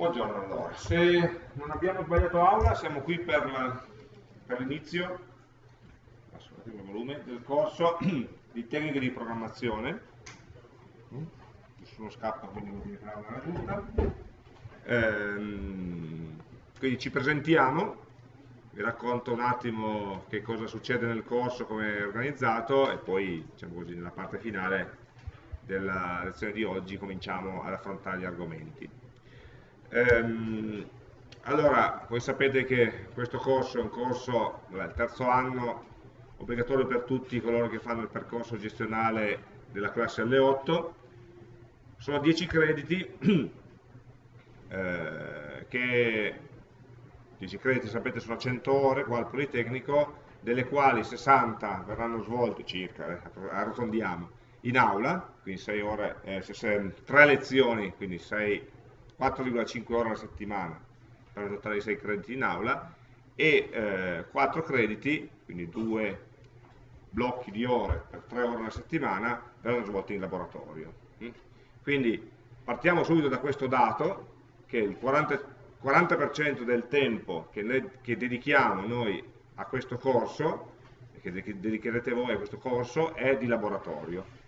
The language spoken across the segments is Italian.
Buongiorno allora, se non abbiamo sbagliato aula siamo qui per, l'inizio del corso di tecniche di programmazione. Nessuno scappa quindi non diventerà una raggiunta ehm, quindi ci presentiamo. Vi racconto un attimo che cosa succede nel corso, come è organizzato e poi diciamo così, nella parte finale della lezione di oggi cominciamo ad affrontare gli argomenti Ehm, allora, voi sapete che questo corso è un corso, vabbè, il terzo anno, obbligatorio per tutti coloro che fanno il percorso gestionale della classe L8, sono 10 crediti, eh, che 10 crediti sapete sono 100 ore qua al Politecnico, delle quali 60 verranno svolte circa, eh, arrotondiamo, in aula, quindi 6 ore, eh, 3 lezioni, quindi 6 4,5 ore alla settimana per un totale di 6 crediti in aula e eh, 4 crediti, quindi 2 blocchi di ore per 3 ore alla settimana verranno svolti in laboratorio. Mm? Quindi partiamo subito da questo dato che il 40%, 40 del tempo che, noi, che dedichiamo noi a questo corso, che dedicherete voi a questo corso, è di laboratorio.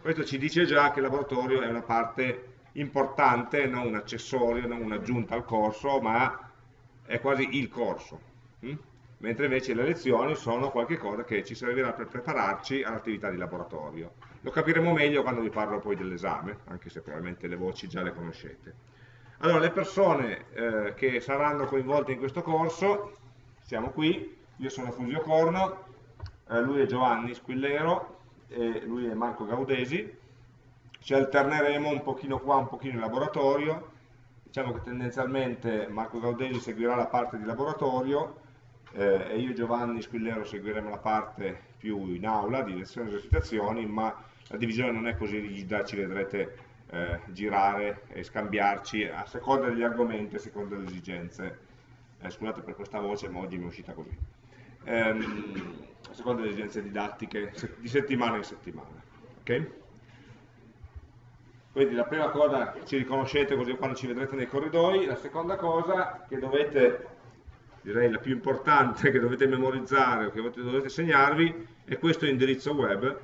Questo ci dice già che il laboratorio è una parte importante, non un accessorio, non un'aggiunta al corso, ma è quasi il corso. Hm? Mentre invece le lezioni sono qualcosa che ci servirà per prepararci all'attività di laboratorio. Lo capiremo meglio quando vi parlo poi dell'esame, anche se probabilmente le voci già le conoscete. Allora, le persone eh, che saranno coinvolte in questo corso, siamo qui, io sono Fusio Corno, eh, lui è Giovanni Squillero, e lui è Marco Gaudesi, ci alterneremo un pochino qua, un pochino in laboratorio, diciamo che tendenzialmente Marco Gaudesi seguirà la parte di laboratorio eh, e io Giovanni Squillero seguiremo la parte più in aula di lezioni e esercitazioni, ma la divisione non è così rigida, ci vedrete eh, girare e scambiarci a seconda degli argomenti, a seconda delle esigenze. Eh, scusate per questa voce, ma oggi mi è uscita così. Ehm, a seconda delle esigenze didattiche di settimana in settimana. Okay? Quindi la prima cosa ci riconoscete così quando ci vedrete nei corridoi, la seconda cosa che dovete, direi la più importante, che dovete memorizzare o che dovete segnarvi è questo indirizzo web, eh,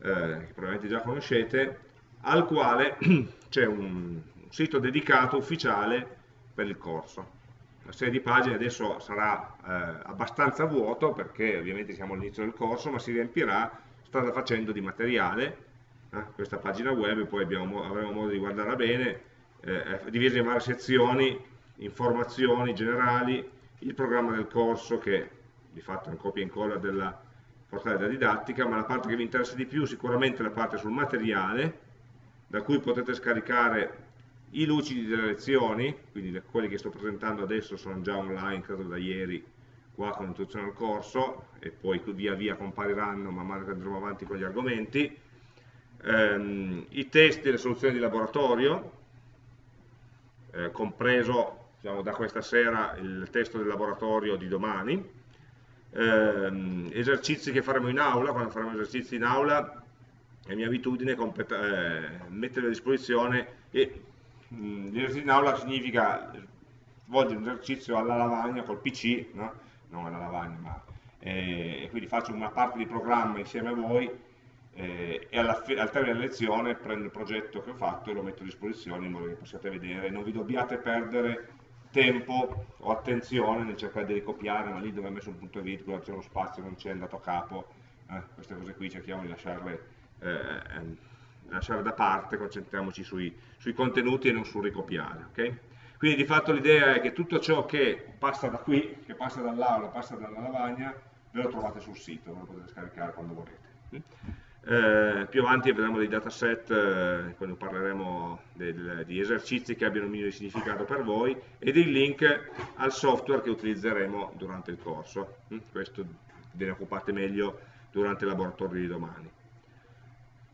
che probabilmente già conoscete, al quale c'è un sito dedicato ufficiale per il corso. La serie di pagine adesso sarà eh, abbastanza vuoto perché ovviamente siamo all'inizio del corso, ma si riempirà strada facendo di materiale eh, questa pagina web, poi abbiamo, avremo modo di guardarla bene, eh, è divisa in varie sezioni, informazioni generali, il programma del corso che di fatto è un copia e incolla della portale della didattica, ma la parte che vi interessa di più sicuramente è la parte sul materiale, da cui potete scaricare i lucidi delle lezioni, quindi quelli che sto presentando adesso sono già online, credo da ieri, qua con l'introduzione al corso, e poi via via compariranno man mano che andremo avanti con gli argomenti, ehm, i testi e le soluzioni di laboratorio, eh, compreso diciamo, da questa sera il testo del laboratorio di domani, ehm, esercizi che faremo in aula, quando faremo esercizi in aula è mia abitudine eh, mettere a disposizione e l'esercizio in aula significa svolgere un esercizio alla lavagna col PC, no? non alla lavagna, ma eh, quindi faccio una parte di programma insieme a voi eh, e alla, al termine della lezione prendo il progetto che ho fatto e lo metto a disposizione in modo che possiate vedere non vi dobbiate perdere tempo o attenzione nel cercare di ricopiare, ma lì dove ho messo un punto e virgola, c'è uno spazio, non c'è andato a capo, eh, queste cose qui cerchiamo di lasciarle, eh, ehm, lasciare da parte, concentriamoci sui, sui, contenuti e non sul ricopiare. Okay? Quindi di fatto l'idea è che tutto ciò che passa da qui, che passa dall'aula, passa dalla lavagna, ve lo trovate sul sito, ve lo potete scaricare quando volete. Eh, più avanti vedremo dei dataset eh, quando parleremo di esercizi che abbiano un minimo di significato per voi e dei link al software che utilizzeremo durante il corso. Mm? Questo ve ne occupate meglio durante il laboratorio di domani.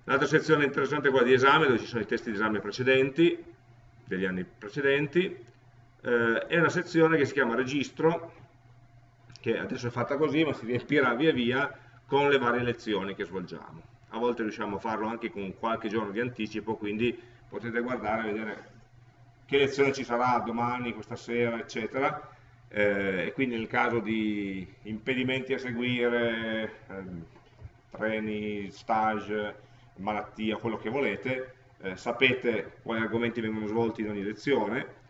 L'altra sezione interessante è quella di esame, dove ci sono i testi di esame precedenti, degli anni precedenti, eh, è una sezione che si chiama registro, che adesso è fatta così, ma si riempirà via via con le varie lezioni che svolgiamo a volte riusciamo a farlo anche con qualche giorno di anticipo, quindi potete guardare e vedere che lezione ci sarà domani, questa sera, eccetera, eh, e quindi nel caso di impedimenti a seguire, ehm, treni, stage, malattia, quello che volete, eh, sapete quali argomenti vengono svolti in ogni lezione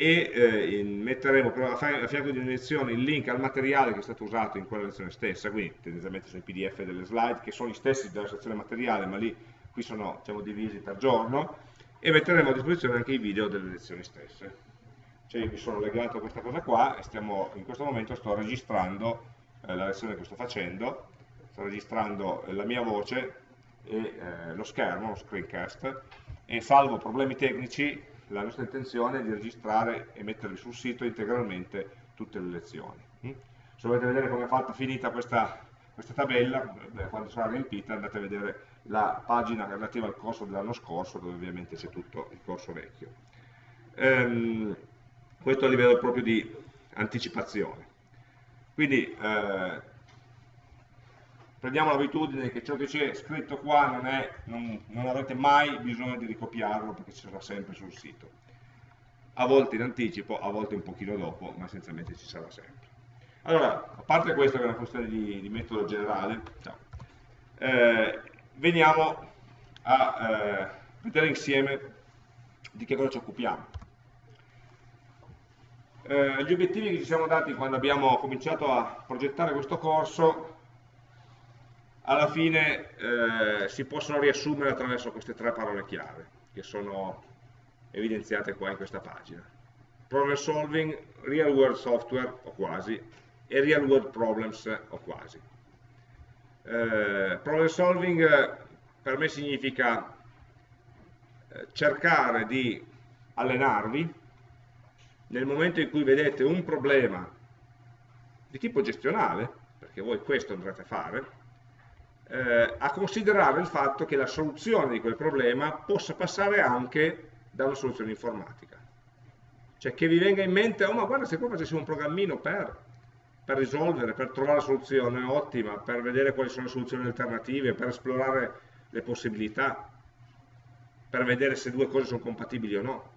e eh, metteremo a fianco di ogni lezione il link al materiale che è stato usato in quella lezione stessa, quindi tendenzialmente sono i pdf delle slide che sono gli stessi della sezione materiale ma lì qui sono diciamo, divisi per giorno e metteremo a disposizione anche i video delle lezioni stesse. Cioè io mi sono legato a questa cosa qua e stiamo, in questo momento sto registrando eh, la lezione che sto facendo, sto registrando la mia voce e eh, lo schermo, lo screencast, e salvo problemi tecnici la nostra intenzione è di registrare e mettervi sul sito integralmente tutte le lezioni. Mm? Se volete vedere come è fatta finita questa, questa tabella, quando sarà riempita andate a vedere la pagina relativa al corso dell'anno scorso, dove ovviamente c'è tutto il corso vecchio. Ehm, questo a livello proprio di anticipazione. Quindi eh, prendiamo l'abitudine che ciò che c'è scritto qua non, è, non, non, avrete mai bisogno di ricopiarlo perché ci sarà sempre sul sito. A volte in anticipo, a volte un pochino dopo, ma essenzialmente ci sarà sempre. Allora, a parte questo che è una questione di, di metodo generale, eh, veniamo a eh, vedere insieme di che cosa ci occupiamo. Eh, gli obiettivi che ci siamo dati quando abbiamo cominciato a progettare questo corso alla fine eh, si possono riassumere attraverso queste tre parole chiave che sono evidenziate qua in questa pagina. Problem solving, real world software o quasi e real world problems o quasi. Eh, problem solving per me significa eh, cercare di allenarvi nel momento in cui vedete un problema di tipo gestionale, perché voi questo andrete a fare, eh, a considerare il fatto che la soluzione di quel problema possa passare anche da una soluzione informatica. Cioè che vi venga in mente, oh ma guarda se qua facessimo un programmino per, per risolvere, per trovare la soluzione ottima, per vedere quali sono le soluzioni alternative, per esplorare le possibilità per vedere se due cose sono compatibili o no.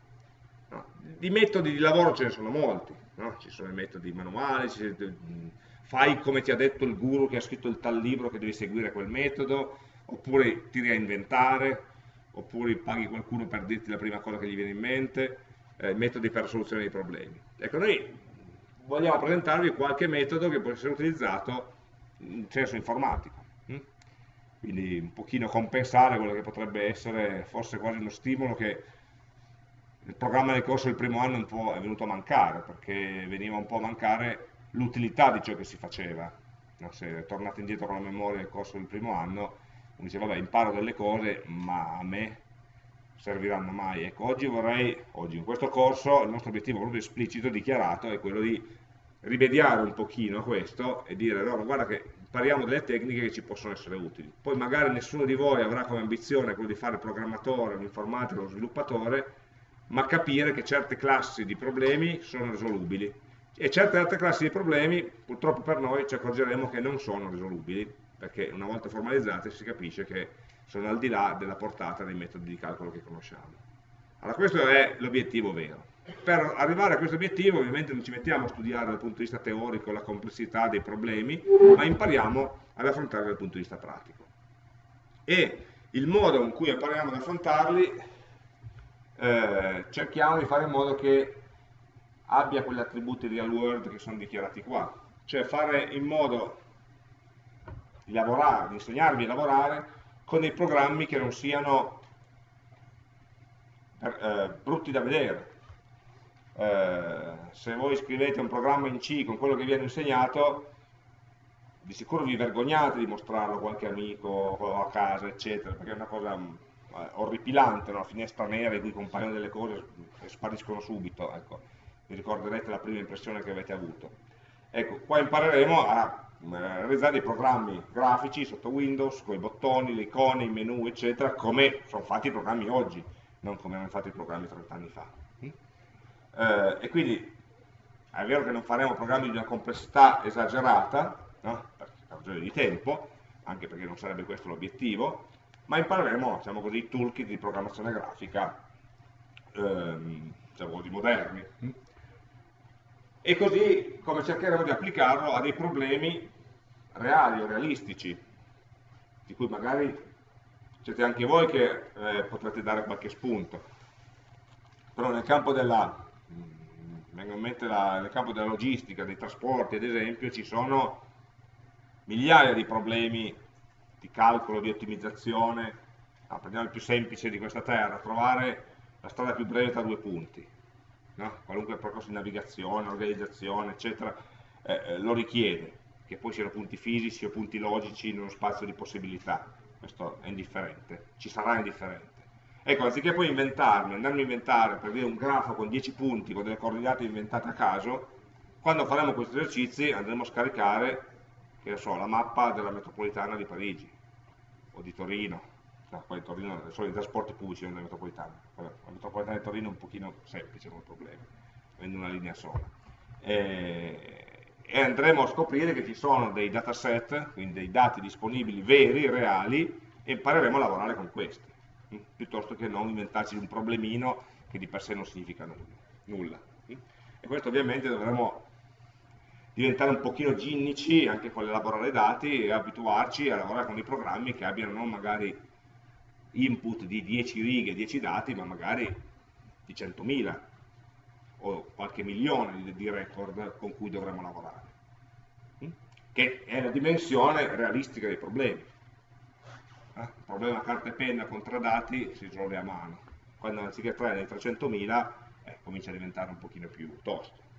no. Di metodi di lavoro ce ne sono molti, no? ci sono i metodi manuali, fai come ti ha detto il guru che ha scritto il tal libro che devi seguire quel metodo, oppure tiri a inventare, oppure paghi qualcuno per dirti la prima cosa che gli viene in mente, eh, metodi per la soluzione dei problemi. Ecco, noi vogliamo presentarvi qualche metodo che può essere utilizzato in senso informatico quindi un pochino compensare quello che potrebbe essere forse quasi uno stimolo che il programma del corso del primo anno è venuto a mancare, perché veniva un po' a mancare l'utilità di ciò che si faceva. No, se tornate indietro con la memoria del corso del primo anno, uno dice vabbè imparo delle cose, ma a me serviranno mai. Ecco, oggi vorrei, oggi in questo corso, il nostro obiettivo proprio esplicito, dichiarato, è quello di rimediare un pochino questo e dire, no, guarda che impariamo delle tecniche che ci possono essere utili. Poi magari nessuno di voi avrà come ambizione quello di fare il programmatore, l'informatico, lo sviluppatore, ma capire che certe classi di problemi sono risolubili e certe altre classi di problemi purtroppo per noi ci accorgeremo che non sono risolubili perché una volta formalizzate si capisce che sono al di là della portata dei metodi di calcolo che conosciamo. Allora questo è l'obiettivo vero. Per arrivare a questo obiettivo ovviamente non ci mettiamo a studiare dal punto di vista teorico la complessità dei problemi, ma impariamo ad affrontarli dal punto di vista pratico. E il modo in cui impariamo ad affrontarli eh, cerchiamo di fare in modo che abbia quegli attributi real world che sono dichiarati qua, cioè fare in modo di lavorare, di insegnarvi a lavorare con dei programmi che non siano eh, brutti da vedere, eh, se voi scrivete un programma in C con quello che viene insegnato, di sicuro vi vergognate di mostrarlo a qualche amico a casa, eccetera, perché è una cosa eh, orripilante, una finestra nera in cui compaiono delle cose e spariscono subito, ecco. Vi ricorderete la prima impressione che avete avuto. Ecco, qua impareremo a eh, realizzare dei programmi grafici sotto Windows, con i bottoni, le icone, i menu, eccetera, come sono fatti i programmi oggi, non come erano fatti i programmi 30 anni fa eh, e quindi è vero che non faremo programmi di una complessità esagerata, no? per ragione di tempo, anche perché non sarebbe questo l'obiettivo, ma impareremo, diciamo così, toolkit di programmazione grafica ehm, diciamo così, moderni. E così come cercheremo di applicarlo a dei problemi reali realistici, di cui magari siete anche voi che eh, potrete dare qualche spunto. Però nel campo della, mm, la, nel campo della logistica, dei trasporti ad esempio, ci sono migliaia di problemi di calcolo, di ottimizzazione, no, prendiamo il più semplice di questa terra, trovare la strada più breve tra due punti, no? qualunque percorso di navigazione, organizzazione, eccetera, eh, eh, lo richiede, che poi siano punti fisici o punti logici in uno spazio di possibilità, questo è indifferente, ci sarà indifferente. Ecco, anziché poi inventarmi, andarmi a inventare per dire un grafo con 10 punti, con delle coordinate inventate a caso, quando faremo questi esercizi andremo a scaricare che so, la mappa della metropolitana di Parigi o di Torino, no, poi Torino sono i trasporti pubblici non della metropolitana, la metropolitana di Torino è un pochino semplice come problema, avendo una linea sola. E, e andremo a scoprire che ci sono dei dataset, quindi dei dati disponibili veri, reali, e impareremo a lavorare con questi, hm, piuttosto che non inventarci un problemino che di per sé non significa nulla. Hm. E questo ovviamente dovremo diventare un pochino ginnici anche con l'elaborare dati e abituarci a lavorare con dei programmi che abbiano magari input di 10 righe, 10 dati, ma magari di 100.000 o qualche milione di, record con cui dovremo lavorare, mm? che è la dimensione realistica dei problemi. Eh? Il problema carta e penna con tre dati si risolve a mano, quando anziché 3 nei 300.000 eh, comincia a diventare un pochino più tosto.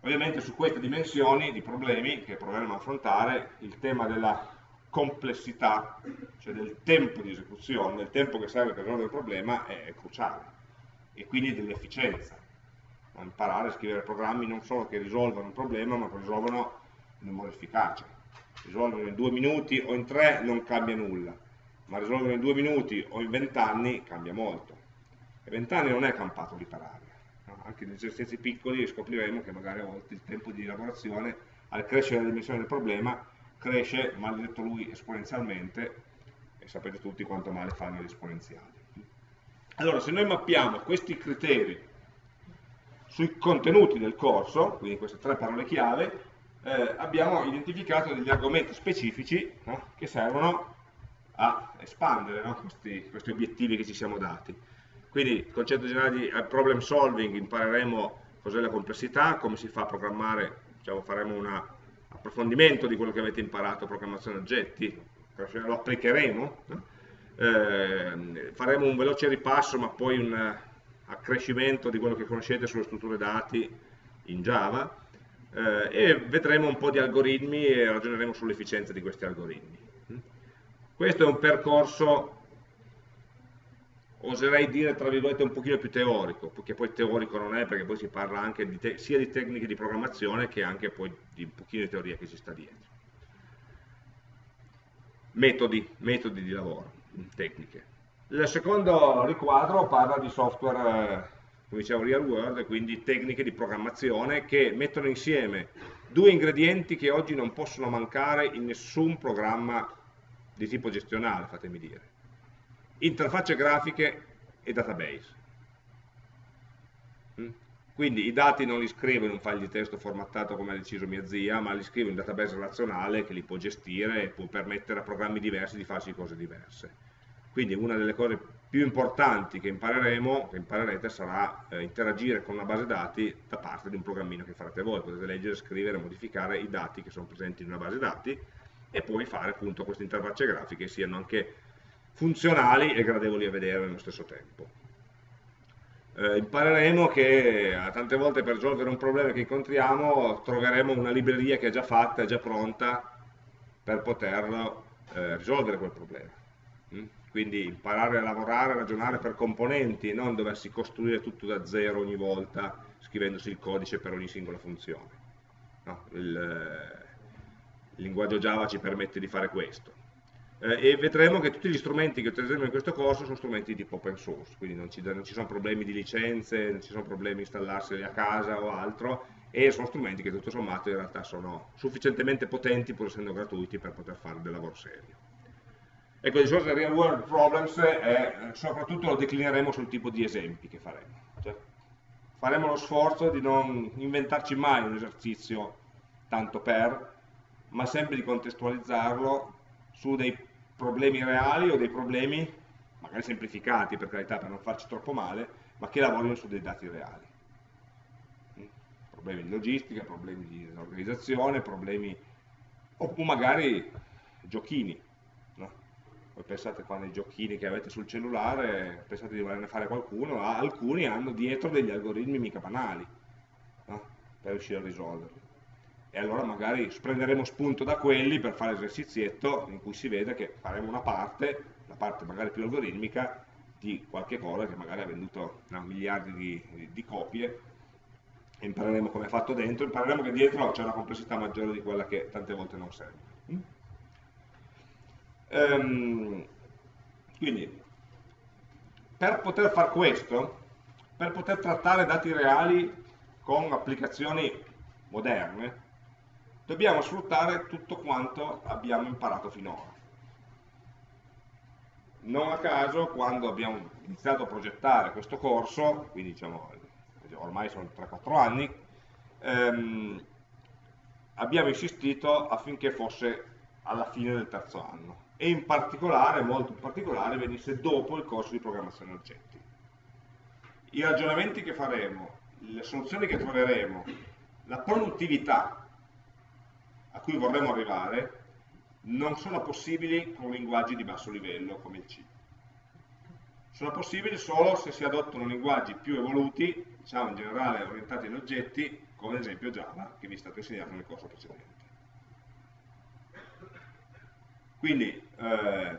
Ovviamente su queste dimensioni di problemi che proveremo a affrontare, il tema della complessità, cioè del tempo di esecuzione, del tempo che serve per risolvere il problema, è cruciale. E quindi dell'efficienza. Imparare a scrivere programmi non solo che risolvano un problema, ma che risolvono in un modo efficace. Risolverlo in due minuti o in tre non cambia nulla, ma risolverlo in due minuti o in vent'anni cambia molto. E vent'anni non è campato di parare anche in esercizi piccoli scopriremo che magari a volte il tempo di lavorazione al crescere la dimensione del problema cresce, maledetto lui, esponenzialmente e sapete tutti quanto male fanno gli esponenziali. Allora, se noi mappiamo questi criteri sui contenuti del corso, quindi queste tre parole chiave, eh, abbiamo identificato degli argomenti specifici no, che servono a espandere no, questi, questi obiettivi che ci siamo dati. Quindi il concetto generale di eh, problem solving impareremo cos'è la complessità, come si fa a programmare, diciamo, faremo un approfondimento di quello che avete imparato, programmazione oggetti, lo applicheremo, eh, faremo un veloce ripasso ma poi un accrescimento di quello che conoscete sulle strutture dati in Java eh, e vedremo un po' di algoritmi e ragioneremo sull'efficienza di questi algoritmi. Questo è un percorso oserei dire tra virgolette un pochino più teorico, perché poi teorico non è, perché poi si parla anche di sia di tecniche di programmazione che anche poi di un pochino di teoria che ci sta dietro. Metodi, metodi di lavoro, tecniche. Il secondo riquadro parla di software, eh, come dicevo, real world, quindi tecniche di programmazione che mettono insieme due ingredienti che oggi non possono mancare in nessun programma di tipo gestionale, fatemi dire interfacce grafiche e database. Mm? Quindi i dati non li scrivo in un file di testo formattato come ha deciso mia zia, ma li scrivo in un database relazionale che li può gestire e può permettere a programmi diversi di farsi cose diverse. Quindi una delle cose più importanti che impareremo, che imparerete, sarà eh, interagire con una base dati da parte di un programmino che farete voi. Potete leggere, scrivere, modificare i dati che sono presenti in una base dati e poi fare appunto queste interfacce grafiche siano anche funzionali e gradevoli a vedere nello stesso tempo. Eh, impareremo che eh, tante volte per risolvere un problema che incontriamo troveremo una libreria che è già fatta, è già pronta per poterlo eh, risolvere quel problema. Mm? Quindi imparare a lavorare, a ragionare per componenti, non doversi costruire tutto da zero ogni volta scrivendosi il codice per ogni singola funzione. No, il, eh, il linguaggio Java ci permette di fare questo eh, e vedremo che tutti gli strumenti che utilizzeremo in questo corso sono strumenti di tipo open source, quindi non ci, non ci sono problemi di licenze, non ci sono problemi di installarseli a casa o altro, e sono strumenti che tutto sommato in realtà sono sufficientemente potenti pur essendo gratuiti per poter fare del lavoro serio. Ecco, discorso del real world problems è, soprattutto lo declineremo sul tipo di esempi che faremo. Cioè, faremo lo sforzo di non inventarci mai un esercizio tanto per, ma sempre di contestualizzarlo su dei problemi reali o dei problemi, magari semplificati per carità, per non farci troppo male, ma che lavorino su dei dati reali. Mm? Problemi di logistica, problemi di organizzazione, problemi, o magari giochini. No? Voi pensate quando i giochini che avete sul cellulare, pensate di volerne fare qualcuno, alcuni hanno dietro degli algoritmi mica banali no? per riuscire a risolverli e allora magari prenderemo spunto da quelli per fare l'esercizietto in cui si vede che faremo una parte, la parte magari più algoritmica, di qualche cosa che magari ha venduto no, miliardi di, di copie e impareremo come è fatto dentro, impareremo che dietro c'è una complessità maggiore di quella che tante volte non serve. Mm? Ehm, quindi, per poter fare questo, per poter trattare dati reali con applicazioni moderne, dobbiamo sfruttare tutto quanto abbiamo imparato finora. Non a caso, quando abbiamo iniziato a progettare questo corso, quindi diciamo, ormai sono 3-4 anni, ehm, abbiamo insistito affinché fosse alla fine del terzo anno e in particolare, molto in particolare, venisse dopo il corso di programmazione oggetti. I ragionamenti che faremo, le soluzioni che troveremo, la produttività a cui vorremmo arrivare non sono possibili con linguaggi di basso livello come il C. Sono possibili solo se si adottano linguaggi più evoluti, diciamo in generale orientati agli oggetti, come ad esempio Java, che vi è stato insegnato nel corso precedente. Quindi, eh,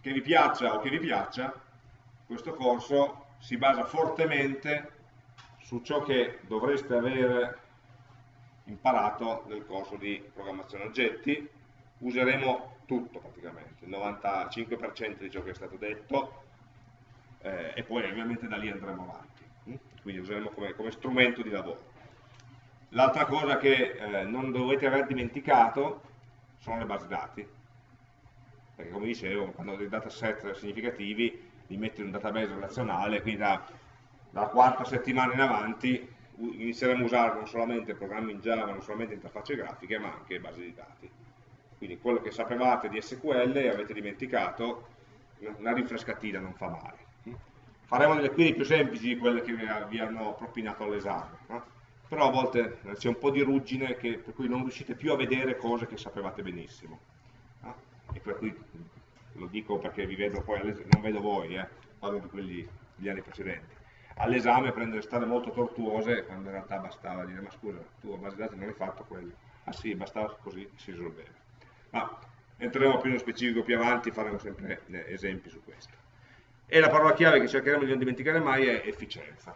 che vi piaccia o che vi piaccia, questo corso si basa fortemente su ciò che dovreste avere imparato nel corso di programmazione. Oggetti, useremo tutto praticamente, il 95% di ciò che è stato detto eh, e poi ovviamente da lì andremo avanti, quindi useremo come, come, strumento di lavoro. L'altra cosa che eh, non dovete aver dimenticato sono le basi dati, perché come dicevo, quando ho dei dataset significativi li metti in un database relazionale, quindi da, dalla quarta settimana in avanti inizieremo a usare non solamente programmi in Java, non solamente interfacce grafiche, ma anche basi di dati. Quindi quello che sapevate di SQL e avete dimenticato, una rinfrescatina non fa male. Faremo delle query più semplici di quelle che vi hanno propinato all'esame, no? però a volte c'è un po' di ruggine che, per cui non riuscite più a vedere cose che sapevate benissimo. No? E per cui lo dico perché vi vedo poi, non vedo voi, eh, parlo di quelli degli anni precedenti all'esame prendere strade molto tortuose quando in realtà bastava dire ma scusa, tu a base dati non hai fatto quello. Ah sì, bastava così, si risolveva. Ma entreremo più nello specifico più avanti, faremo sempre eh, esempi su questo. E la parola chiave che cercheremo di non dimenticare mai è efficienza.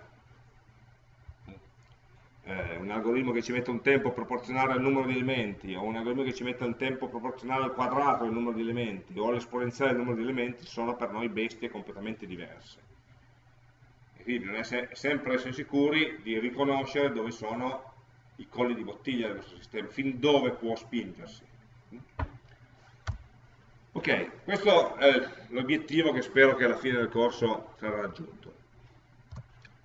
Eh, un algoritmo che ci mette un tempo proporzionale al numero di elementi, o un algoritmo che ci mette un tempo proporzionale al quadrato del numero di elementi, o all'esponenziale del numero di elementi, sono per noi bestie completamente diverse quindi bisogna sempre essere sicuri di riconoscere dove sono i colli di bottiglia del nostro sistema, fin dove può spingersi. Ok, questo è l'obiettivo che spero che alla fine del corso sarà raggiunto.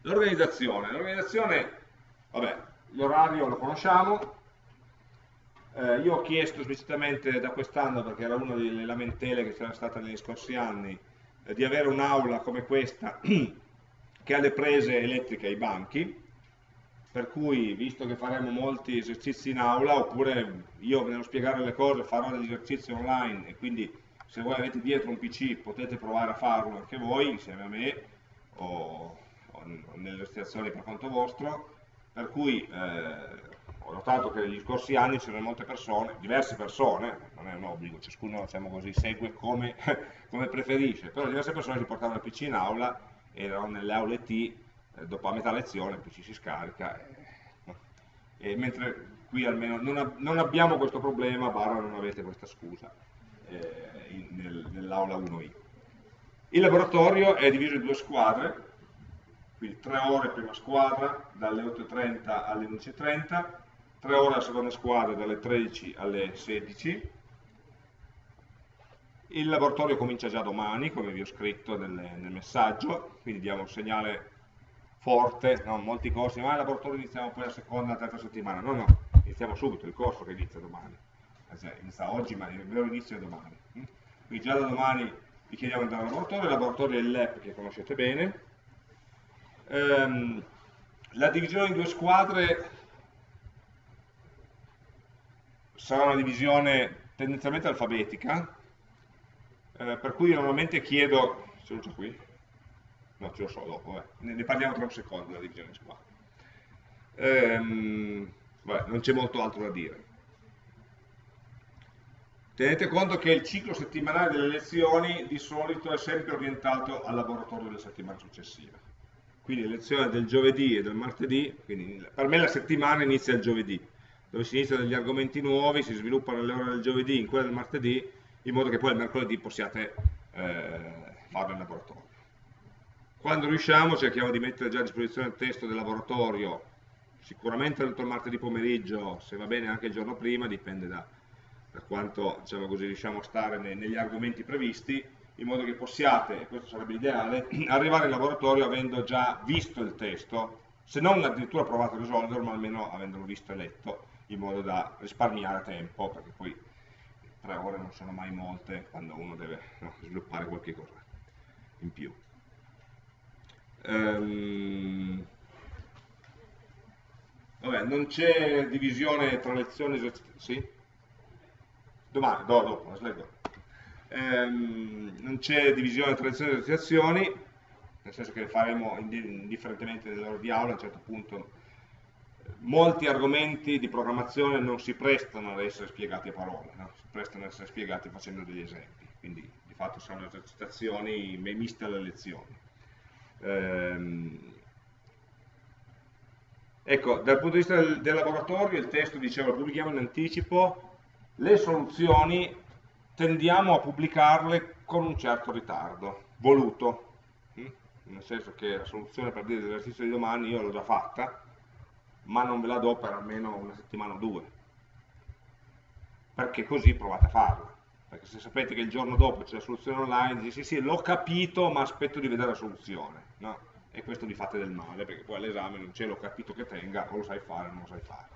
L'organizzazione, l'organizzazione, vabbè, l'orario lo conosciamo, eh, io ho chiesto esplicitamente da quest'anno, perché era una delle lamentele che c'era stata negli scorsi anni, eh, di avere un'aula come questa che ha le prese elettriche ai banchi, per cui visto che faremo molti esercizi in aula, oppure io ve ne spiegare le cose, farò degli esercizi online e quindi se voi avete dietro un PC potete provare a farlo anche voi insieme a me o, o nelle esercitazioni per conto vostro, per cui eh, ho notato che negli scorsi anni c'erano molte persone, diverse persone, non è un obbligo, ciascuno diciamo così, segue come, come preferisce, però diverse persone si portavano il PC in aula erano nelle aule T, eh, dopo a metà lezione poi ci si scarica, e, e mentre qui almeno non, non, abbiamo questo problema, barra non avete questa scusa eh, nel, nell'aula 1i. Il laboratorio è diviso in due squadre, quindi 3 ore prima squadra, dalle 8.30 alle 11.30, 3 ore la seconda squadra dalle 13 alle 16, il laboratorio comincia già domani, come vi ho scritto nel, nel messaggio, quindi diamo un segnale forte, no? molti corsi, ma il laboratorio iniziamo poi la seconda, la terza settimana, no, no, iniziamo subito, il corso che inizia domani, cioè, inizia oggi, ma il vero inizio è domani. Quindi già da domani vi chiediamo di andare al laboratorio, il laboratorio è il LAP che conoscete bene. Ehm, la divisione in due squadre sarà una divisione tendenzialmente alfabetica, eh, per cui normalmente chiedo, ce l'ho già qui? No, ce lo so dopo, eh. ne, ne, parliamo tra un secondo della divisione in squadre. Ehm, vabbè, non c'è molto altro da dire. Tenete conto che il ciclo settimanale delle lezioni di solito è sempre orientato al laboratorio della settimana successiva. Quindi le lezioni del giovedì e del martedì, per me la settimana inizia il giovedì, dove si iniziano degli argomenti nuovi, si sviluppano le ore del giovedì in quelle del martedì in modo che poi il mercoledì possiate eh, farlo in laboratorio. Quando riusciamo cerchiamo di mettere già a disposizione il testo del laboratorio, sicuramente tutto il martedì pomeriggio, se va bene anche il giorno prima, dipende da, da quanto diciamo così, riusciamo a stare nei, negli argomenti previsti, in modo che possiate, e questo sarebbe l'ideale, arrivare in laboratorio avendo già visto il testo, se non addirittura provato a risolverlo, ma almeno avendolo visto e letto, in modo da risparmiare tempo, perché poi tre ore non sono mai molte quando uno deve no, sviluppare qualche cosa in più. Um, vabbè, non c'è divisione tra lezioni e esercizi, sì? Domani, do, dopo, la slide dopo. Um, non c'è divisione tra lezioni e esercitazioni, nel senso che le faremo indifferentemente nell'ora di aula, a un certo punto molti argomenti di programmazione non si prestano ad essere spiegati a parole, no? si prestano ad essere spiegati facendo degli esempi, quindi di fatto sono esercitazioni miste alle lezioni. Ehm, ecco, dal punto di vista del, del laboratorio, il testo diceva pubblichiamo in anticipo, le soluzioni tendiamo a pubblicarle con un certo ritardo, voluto, hm? nel senso che la soluzione per dire l'esercizio di domani io l'ho già fatta, ma non ve la do per almeno una settimana o due, perché così provate a farla. Perché se sapete che il giorno dopo c'è la soluzione online, dite sì sì, l'ho capito, ma aspetto di vedere la soluzione. No? E questo vi fate del male, perché poi all'esame non c'è l'ho capito che tenga, o lo sai fare o non lo sai fare.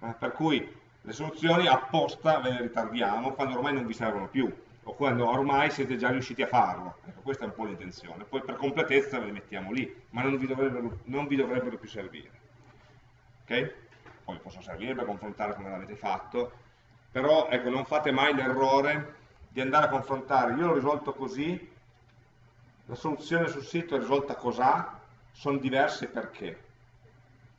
Eh, per cui le soluzioni apposta ve le ritardiamo quando ormai non vi servono più, o quando ormai siete già riusciti a farlo. Ecco, questa è un po' l'intenzione. Poi per completezza ve le mettiamo lì, ma non vi dovrebbero, non vi dovrebbero più servire ok? Poi possono servire per confrontare come l'avete fatto, però ecco, non fate mai l'errore di andare a confrontare, io l'ho risolto così, la soluzione sul sito è risolta cos'ha, sono diverse perché?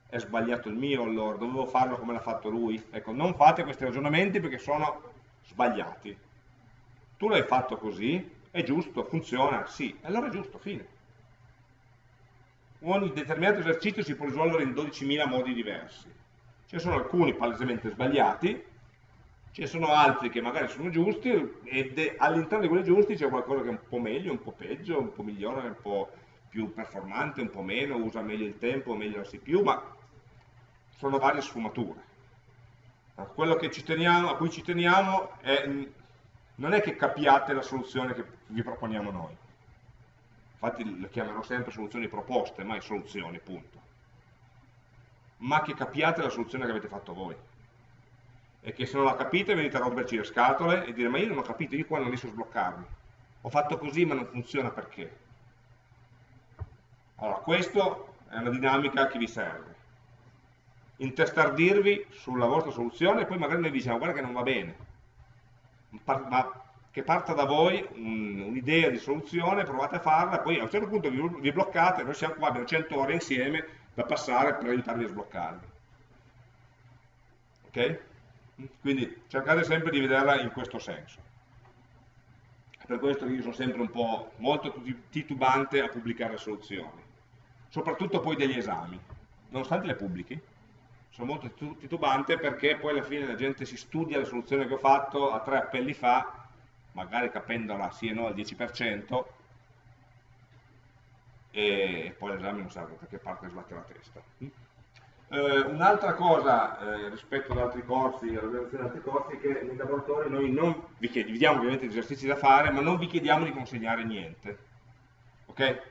È sbagliato il mio allora, dovevo farlo come l'ha fatto lui. Ecco, non fate questi ragionamenti perché sono sbagliati. Tu l'hai fatto così, è giusto, funziona, sì, allora è giusto, fine ogni determinato esercizio si può risolvere in 12.000 modi diversi. Ce ne sono alcuni palesemente sbagliati, ce ne sono altri che magari sono giusti e all'interno di quelli giusti c'è qualcosa che è un po' meglio, un po' peggio, un po' migliore, un po' più performante, un po' meno, usa meglio il tempo, meglio la CPU, ma sono varie sfumature. Quello teniamo, a cui ci teniamo è, non è che capiate la soluzione che vi proponiamo noi, infatti le chiamerò sempre soluzioni proposte, mai soluzioni, punto. Ma che capiate la soluzione che avete fatto voi. E che se non la capite venite a romperci le scatole e dire ma io non ho capito, io qua non riesco a sbloccarmi. Ho fatto così ma non funziona perché. Allora, questa è una dinamica che vi serve. Intestardirvi sulla vostra soluzione e poi magari noi diciamo guarda che non va bene. Ma che parta da voi un'idea di soluzione, provate a farla, poi a un certo punto vi, vi bloccate, noi siamo qua, abbiamo 100 ore insieme da passare per aiutarvi a sbloccarvi. Ok? Quindi cercate sempre di vederla in questo senso. Per questo io sono sempre un po' molto titubante a pubblicare le soluzioni, soprattutto poi degli esami, nonostante le pubblichi. Sono molto titubante perché poi alla fine la gente si studia la soluzione che ho fatto a tre appelli fa magari capendola sì e no al 10%, e poi l'esame non da che parte sbatte la testa. Eh, Un'altra cosa eh, rispetto ad altri corsi, all'organizzazione di altri corsi, è che nei laboratori noi non vi chiediamo, vi diamo ovviamente gli esercizi da fare, ma non vi chiediamo di consegnare niente. Ok?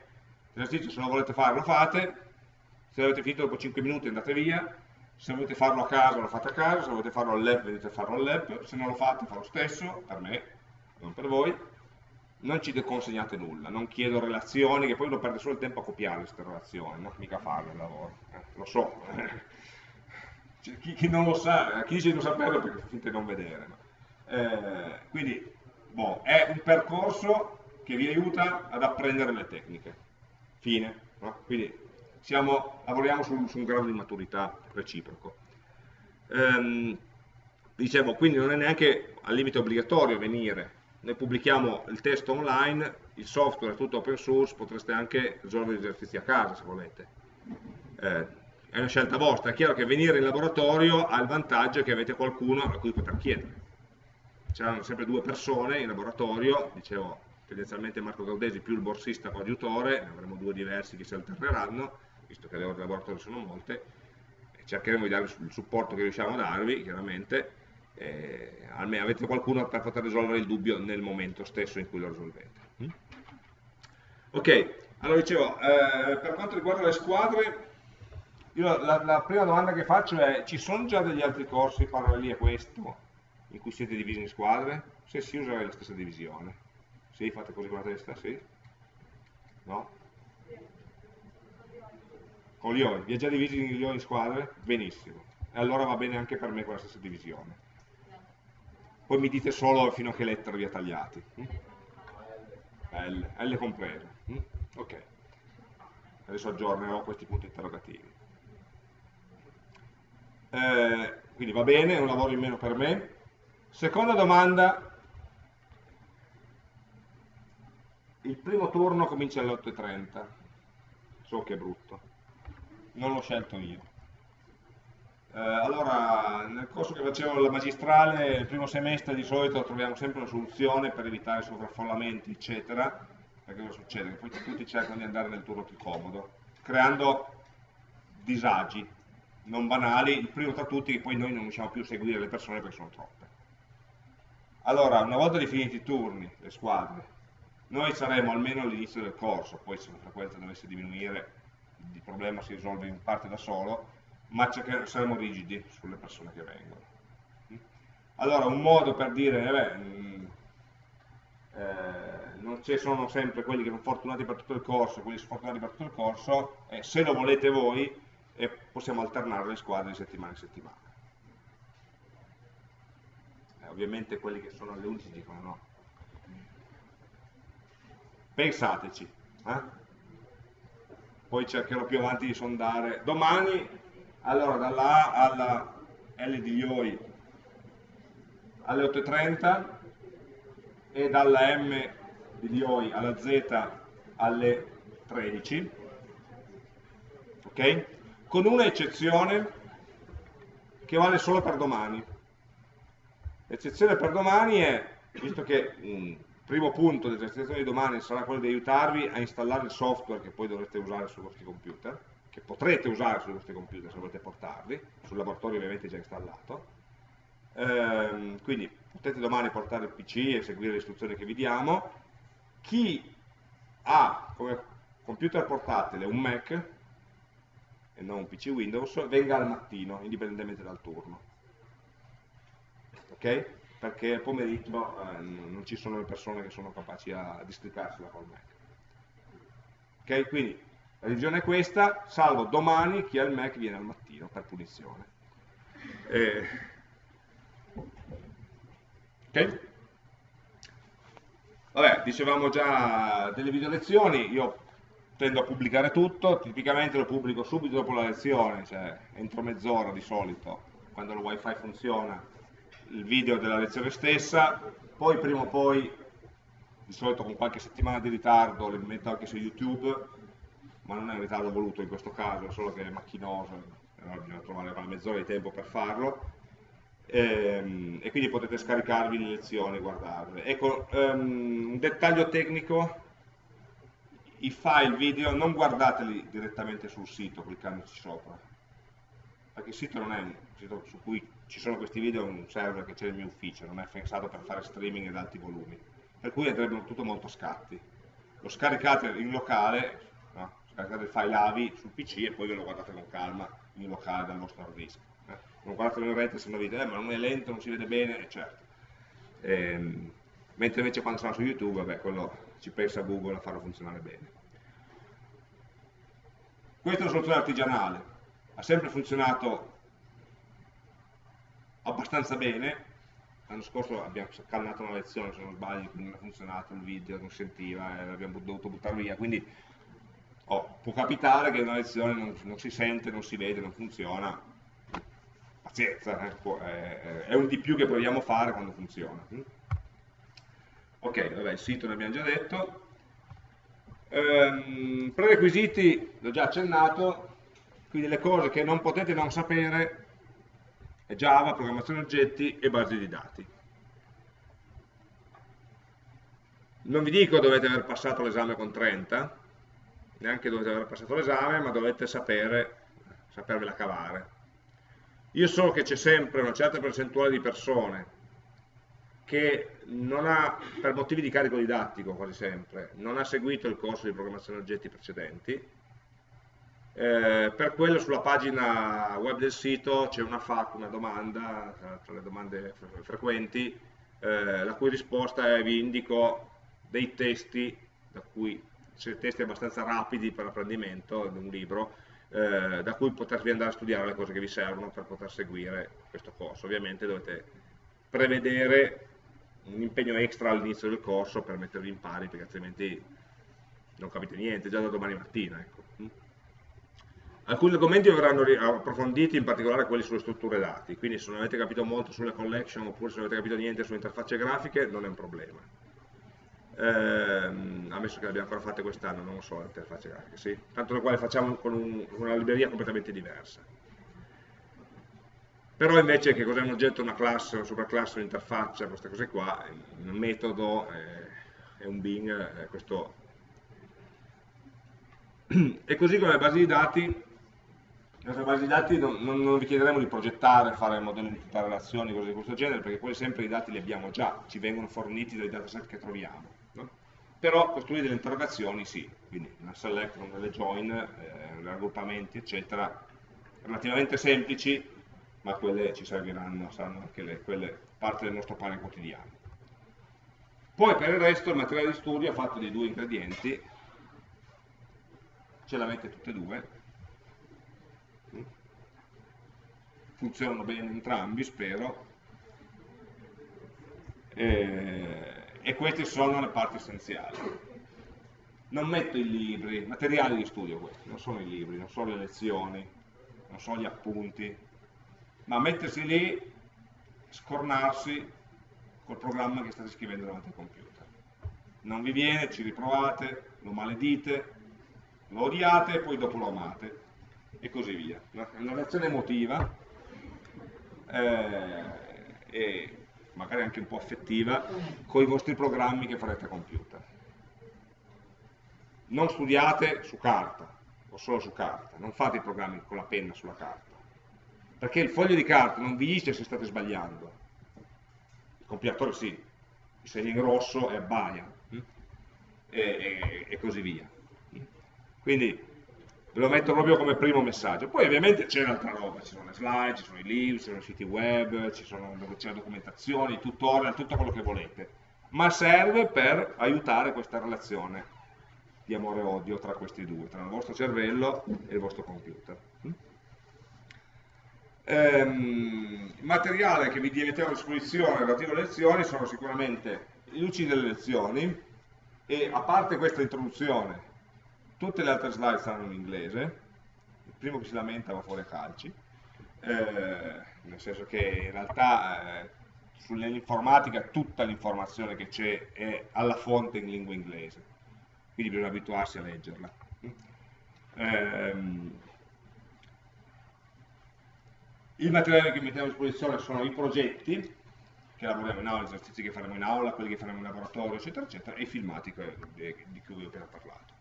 L'esercizio se lo volete fare lo fate, se l'avete finito dopo 5 minuti andate via, se volete farlo a casa lo fate a casa, se volete farlo al lab venite a farlo al lab, se non lo fate fa lo stesso, per me, non per voi, non ci consegnate nulla, non chiedo relazioni, che poi uno perde solo il tempo a copiare queste relazioni, non mica farle il lavoro, eh, lo so. Cioè, chi, chi, non lo sa, chi dice di non saperlo perché di non vedere. Eh, quindi, boh, è un percorso che vi aiuta ad apprendere le tecniche. Fine. No? Quindi siamo, lavoriamo su, su, un grado di maturità reciproco. Ehm, dicevo, quindi non è neanche al limite obbligatorio venire. Noi pubblichiamo il testo online, il software è tutto open source, potreste anche risolvere gli esercizi a casa se volete. Eh, è una scelta vostra, è chiaro che venire in laboratorio ha il vantaggio che avete qualcuno a cui poter chiedere. C'erano sempre due persone in laboratorio, dicevo tendenzialmente Marco Gaudesi più il borsista coadiutore, ne avremo due diversi che si alterneranno, visto che le ore di laboratorio sono molte, cercheremo di darvi il supporto che riusciamo a darvi, chiaramente, eh, almeno avete qualcuno per poter risolvere il dubbio nel momento stesso in cui lo risolvete. Mm? Ok, allora dicevo, eh, per quanto riguarda le squadre, la, la, prima domanda che faccio è, ci sono già degli altri corsi paralleli a questo, in cui siete divisi in squadre? Se sì, userei la stessa divisione. Sì, fate così con la testa, sì? No? Con gli ioni, vi ha già divisi gli in squadre? Benissimo. E allora va bene anche per me quella stessa divisione. Poi mi dite solo fino a che lettera vi ha tagliati. Hm? L, L compreso. Hm? Ok. Adesso aggiornerò questi punti interrogativi. Eh, quindi va bene, è un lavoro in meno per me. Seconda domanda, il primo turno comincia alle 8.30 so che è brutto non l'ho scelto io allora nel corso che facevo la magistrale il primo semestre di solito troviamo sempre una soluzione per evitare sovraffollamenti eccetera perché cosa succede? Che poi tutti cercano di andare nel turno più comodo creando disagi non banali, il primo tra tutti che poi noi non riusciamo più a seguire le persone perché sono troppe allora una volta definiti i turni, le squadre noi saremo almeno all'inizio del corso, poi se la frequenza dovesse diminuire il problema si risolve in parte da solo, ma saremo rigidi sulle persone che vengono. Allora, un modo per dire, eh beh, eh, non ci sono sempre quelli che sono fortunati per tutto il corso quelli sfortunati per tutto il corso, eh, se lo volete voi, eh, possiamo alternare le squadre di settimana in settimana. Eh, ovviamente quelli che sono alle 11 dicono no, Pensateci. Eh? Poi cercherò più avanti di sondare. Domani, allora, dalla A alla L di Ioi alle 8.30 e dalla M di Lioi alla Z alle 13. Ok? Con una eccezione che vale solo per domani. L'eccezione per domani è, visto che mm, primo punto dell'esercitazione di domani sarà quello di aiutarvi a installare il software che poi dovrete usare sui vostri computer, che potrete usare sui vostri computer se volete portarli, sul laboratorio ovviamente è già installato. Ehm, quindi potete domani portare il PC e seguire le istruzioni che vi diamo. Chi ha come computer portatile un Mac e non un PC Windows, venga al mattino, indipendentemente dal turno. Ok? perché al pomeriggio eh, non ci sono le persone che sono capaci a districarsela col Mac. Ok, quindi la divisione è questa, salvo domani chi ha il Mac viene al mattino per punizione. Eh, ok? Vabbè, dicevamo già delle video lezioni, io tendo a pubblicare tutto, tipicamente lo pubblico subito dopo la lezione, cioè entro mezz'ora di solito, quando il wifi funziona, il video della lezione stessa, poi prima o poi, di solito con qualche settimana di ritardo, le metto anche su YouTube, ma non è un ritardo voluto in questo caso, è solo che è macchinoso, allora bisogna trovare una mezz'ora di tempo per farlo, e, ehm, e, quindi potete scaricarvi le lezioni e guardarle. Ecco, um, un dettaglio tecnico, i file video non guardateli direttamente sul sito cliccandoci sopra, perché il sito non è un sito su cui ci sono questi video, è un server che c'è nel mio ufficio, non è pensato per fare streaming ad alti volumi, per cui andrebbe tutto molto scatti. Lo scaricate in locale, no? scaricate il file AVI sul PC e poi ve lo guardate con calma in locale dal vostro hard disk. Eh? Non guardatelo in rete se non dite, eh, ma non è lento, non si vede bene, eh, certo. Ehm, mentre invece quando sarà su YouTube, vabbè, quello ci pensa Google a farlo funzionare bene. Questa è una soluzione artigianale, ha sempre funzionato abbastanza bene, l'anno scorso abbiamo calmato una lezione se non sbaglio, quindi non ha funzionato il video, non sentiva, e l'abbiamo dovuto buttare via, quindi oh, può capitare che una lezione non, non, si sente, non si vede, non funziona, pazienza, eh, può, è, è, un di più che proviamo a fare quando funziona. Ok, vabbè, il sito ne abbiamo già detto. Ehm, prerequisiti, l'ho già accennato, quindi le cose che non potete non sapere è Java, programmazione oggetti e basi di dati. Non vi dico dovete aver passato l'esame con 30, neanche dovete aver passato l'esame, ma dovete sapere, sapervela cavare. Io so che c'è sempre una certa percentuale di persone che non ha, per motivi di carico didattico quasi sempre, non ha seguito il corso di programmazione oggetti precedenti, eh, per quello sulla pagina web del sito c'è una FAQ, una domanda, tra le domande frequenti, eh, la cui risposta è vi indico dei testi, da cui, testi abbastanza rapidi per l'apprendimento di un libro, eh, da cui potervi andare a studiare le cose che vi servono per poter seguire questo corso. Ovviamente dovete prevedere un impegno extra all'inizio del corso per mettervi in pari, perché altrimenti non capite niente, già da domani mattina. Ecco. Alcuni argomenti verranno approfonditi, in particolare quelli sulle strutture dati, quindi se non avete capito molto sulle collection oppure se non avete capito niente sulle interfacce grafiche non è un problema. Ehm, ammesso che le abbiamo ancora fatte quest'anno, non so, interfacce grafiche, sì. Tanto le quali facciamo con, un, una libreria completamente diversa però invece che cos'è un oggetto, una classe, una superclasse, un'interfaccia, queste cose qua, un metodo è un bin, eh, questo. E così come le basi di dati, le nostre di dati non, non, vi chiederemo di progettare, fare modelli di tutte relazioni, cose di questo genere, perché quelli sempre i dati li abbiamo già, ci vengono forniti dai dataset che troviamo. Però costruire delle interrogazioni sì, quindi una select, delle join, eh, raggruppamenti, eccetera, relativamente semplici, ma quelle ci serviranno, saranno anche le, quelle parte del nostro pane quotidiano. Poi per il resto il materiale di studio è fatto di due ingredienti, ce l'avete tutte e due, funzionano bene entrambi, spero, e, e queste sono le parti essenziali. Non metto i libri, materiali di studio questi, non sono i libri, non sono le lezioni, non sono gli appunti, ma mettersi lì, scornarsi col programma che state scrivendo davanti al computer. Non vi viene, ci riprovate, lo maledite, lo odiate e poi dopo lo amate e così via. È una reazione emotiva eh, e magari anche un po' affettiva con i vostri programmi che farete a computer. Non studiate su carta o solo su carta, non fate i programmi con la penna sulla carta perché il foglio di carta non vi dice se state sbagliando, il compilatore sì, il segno in rosso è abbaia, hm? e, e, e così via. Quindi lo metto proprio come primo messaggio. Poi ovviamente c'è un'altra roba, ci sono le slide, ci sono i libri, ci sono i siti web, ci sono c'è documentazione, i tutorial, tutto quello che volete, ma serve per aiutare questa relazione di amore e odio tra questi due, tra il vostro cervello e il vostro computer. Hm? Ehm, il materiale che vi mettiamo a disposizione relativo alle lezioni sono sicuramente i luci delle lezioni e a parte questa introduzione tutte le altre slide saranno in inglese. Il primo che si lamenta va fuori a calci. Eh, nel senso che in realtà eh, sull'informatica tutta l'informazione che c'è è alla fonte in lingua inglese. Quindi bisogna abituarsi a leggerla. Eh, il materiale che mettiamo a disposizione sono i progetti che lavoriamo in aula, gli esercizi che faremo in aula, quelli che faremo in laboratorio, eccetera, eccetera, e i filmati di cui vi ho appena parlato.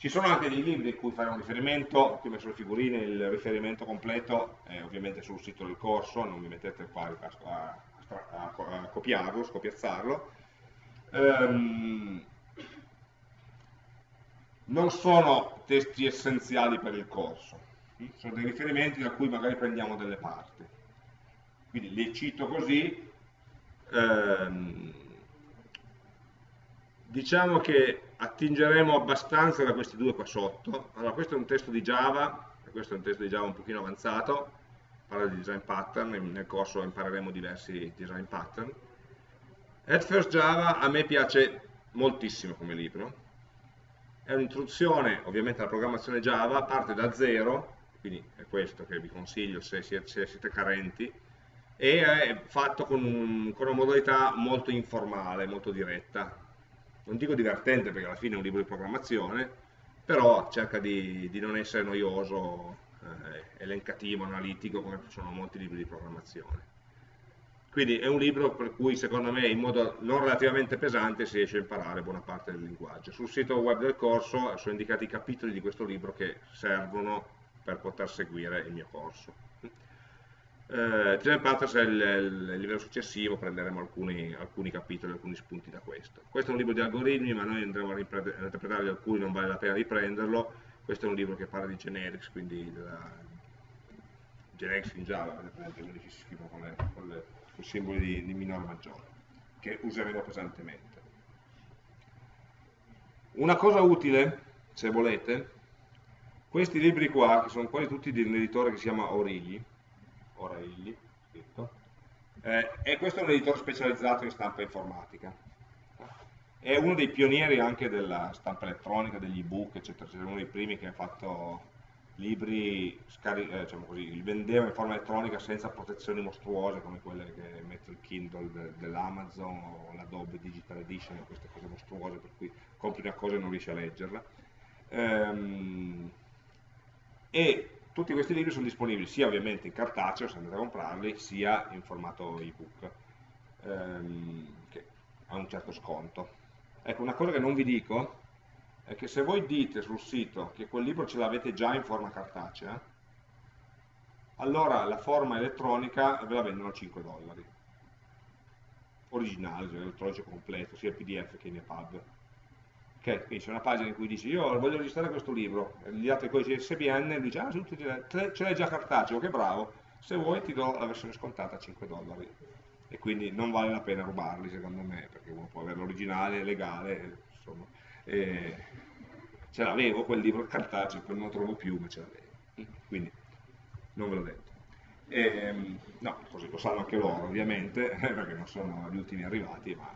Ci sono anche dei libri in cui faremo riferimento, qui ho messo le figurine, il riferimento completo è ovviamente sul sito del corso, non mi mettete qua a, a, a copiarlo, scopiazzarlo. Um, non sono testi essenziali per il corso, sono dei riferimenti da cui magari prendiamo delle parti. Quindi li cito così, ehm, diciamo che attingeremo abbastanza da questi due qua sotto. Allora, questo è un testo di Java, questo è un testo di Java un pochino avanzato, parla di design pattern, nel corso impareremo diversi design pattern. At First Java a me piace moltissimo come libro, è un'introduzione ovviamente alla programmazione Java, parte da zero, quindi è questo che vi consiglio se siete carenti, e è fatto con, un, con, una modalità molto informale, molto diretta. Non dico divertente perché alla fine è un libro di programmazione, però cerca di, di non essere noioso, eh, elencativo, analitico come sono molti libri di programmazione. Quindi è un libro per cui secondo me in modo non relativamente pesante si riesce a imparare buona parte del linguaggio. Sul sito web del corso sono indicati i capitoli di questo libro che servono per poter seguire il mio corso. Eh, Design Patterns è il, il, livello successivo, prenderemo alcuni, alcuni, capitoli, alcuni spunti da questo. Questo è un libro di algoritmi, ma noi andremo a interpretarli alcuni, non vale la pena riprenderlo. Questo è un libro che parla di generics, quindi della, generics in Java, quelli che si scrivono con le, con le con simboli di, di minore maggiore, che useremo pesantemente. Una cosa utile, se volete, questi libri qua, che sono quasi tutti di un editore che si chiama Origli, Origli, scritto, eh, e questo è un editore specializzato in stampa informatica. È uno dei pionieri anche della stampa elettronica, degli ebook, eccetera, è uno dei primi che ha fatto libri eh, diciamo così, li vendeva in forma elettronica senza protezioni mostruose come quelle che mette il Kindle de, dell'Amazon o l'Adobe Digital Edition, queste cose mostruose per cui compri una cosa e non riesci a leggerla. Ehm, e tutti questi libri sono disponibili sia ovviamente in cartaceo, se andate a comprarli, sia in formato ebook, ehm, che ha un certo sconto. Ecco, una cosa che non vi dico è che se voi dite sul sito che quel libro ce l'avete già in forma cartacea, allora la forma elettronica ve la vendono a 5 dollari. Originale, cioè elettronico completo, sia PDF che in EPUB. Ok, quindi c'è una pagina in cui dici io voglio registrare questo libro, gli date il codice ISBN e dici ah ce l'hai già cartaceo, che bravo, se vuoi ti do la versione scontata a 5 dollari. E quindi non vale la pena rubarli secondo me, perché uno può avere l'originale, legale, insomma eh, ce l'avevo quel libro cartaceo, poi non lo trovo più, ma ce l'avevo. Quindi non ve l'ho detto. E, ehm, no, così lo sanno anche loro ovviamente, perché non sono gli ultimi arrivati, ma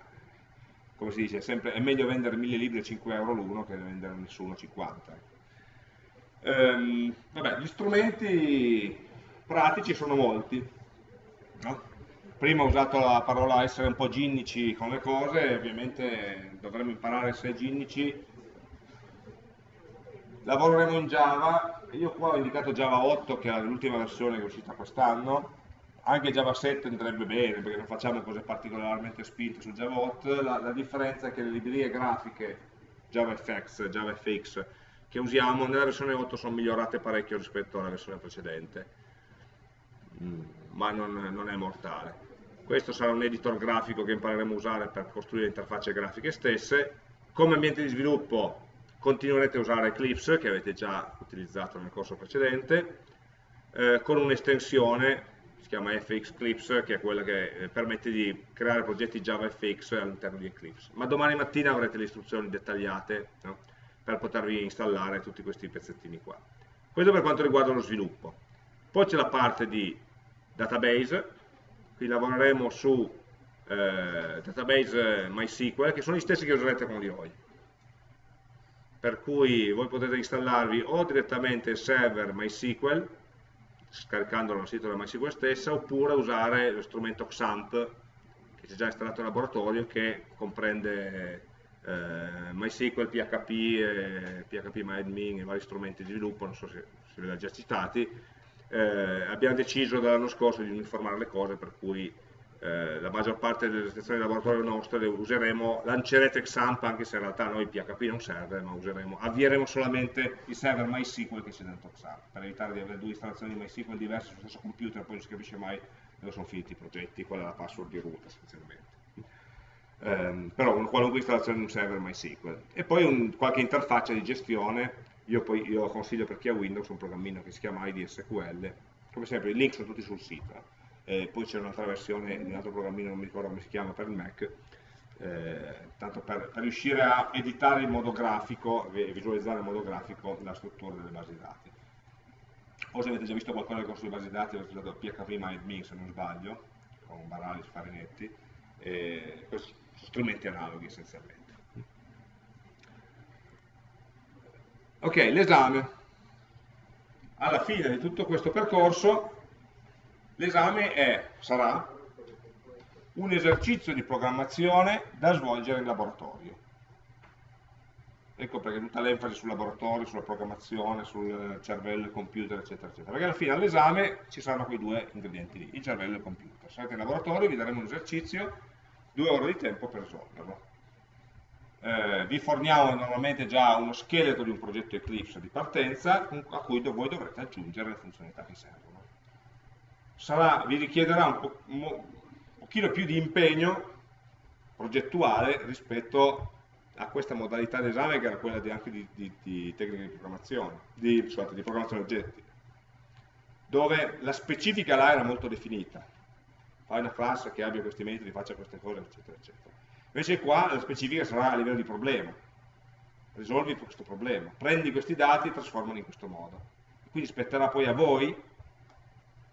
come si dice, sempre, è meglio vendere 1000 libri a 5 euro l'uno che vendere nessuno 50. Ehm, vabbè, gli strumenti pratici sono molti. No? prima ho usato la parola essere un po' ginnici con le cose, ovviamente dovremmo imparare a essere ginnici. Lavoreremo in Java, io qua ho indicato Java 8 che è l'ultima versione che è uscita quest'anno, anche Java 7 andrebbe bene perché non facciamo cose particolarmente spinte su Java 8, la, la differenza è che le librerie grafiche JavaFX, JavaFX che usiamo nella versione 8 sono migliorate parecchio rispetto alla versione precedente, mm, ma non, non è mortale. Questo sarà un editor grafico che impareremo a usare per costruire interfacce grafiche stesse, come ambiente di sviluppo continuerete a usare Eclipse che avete già utilizzato nel corso precedente, eh, con un'estensione, si chiama FX Eclipse, che è quella che eh, permette di creare progetti JavaFX all'interno di Eclipse. Ma domani mattina avrete le istruzioni dettagliate no? per potervi installare tutti questi pezzettini qua. Questo per quanto riguarda lo sviluppo. Poi c'è la parte di database, qui lavoreremo su eh, database MySQL, che sono gli stessi che userete con l'IOI. Per cui voi potete installarvi o direttamente il server MySQL, scaricandolo dal sito della MySQL stessa, oppure usare lo strumento XAMPP, che c'è già installato in laboratorio, che comprende eh, MySQL, PHP, eh, PHP MyAdmin e vari strumenti di sviluppo, non so se, se li ho già citati, eh, abbiamo deciso dall'anno scorso di uniformare le cose per cui eh, eh, la maggior parte delle esercitazioni di laboratorio nostre useremo, lancerete XAMPP anche se in realtà noi PHP non serve, ma useremo, avvieremo solamente il server MySQL che c'è dentro XAMPP, per evitare di avere due installazioni di MySQL diverse sullo stesso computer, poi non si capisce mai dove sono finiti i progetti, qual è la password di root essenzialmente. Um, però una qualunque installazione di un server MySQL. E poi un, qualche interfaccia di gestione, io, poi, io consiglio per chi ha Windows un programmino che si chiama IDSQL, come sempre i link sono tutti sul sito eh, poi c'è un'altra versione di un altro programmino, non mi ricordo come si chiama, per il Mac, eh, tanto per, per, riuscire a editare in modo grafico e visualizzare in modo grafico la struttura delle basi dati. O se avete già visto qualcosa del corso di basi dati, avete usato PHP MyAdmin se non sbaglio, con Baralis, Farinetti, eh, questi strumenti analoghi essenzialmente. Ok, l'esame. Alla fine di tutto questo percorso L'esame sarà un esercizio di programmazione da svolgere in laboratorio. Ecco perché tutta l'enfasi sul laboratorio, sulla programmazione, sul cervello, il computer, eccetera, eccetera. Perché alla fine all'esame ci saranno quei due ingredienti lì, il cervello e il computer. Sarete in laboratorio, vi daremo un esercizio, due ore di tempo per risolverlo. Eh, vi forniamo normalmente già uno scheletro di un progetto Eclipse di partenza a cui voi dovrete aggiungere le funzionalità che servono sarà, vi richiederà un, po', un pochino più di impegno progettuale rispetto a questa modalità d'esame che era quella di, anche di, di, di tecnica di programmazione, di, scusate, di programmazione oggetti, dove la specifica là era molto definita. Fai una classe che abbia questi metodi, faccia queste cose, eccetera, eccetera. Invece qua la specifica sarà a livello di problema. Risolvi questo problema. Prendi questi dati e trasformali in questo modo. Quindi spetterà poi a voi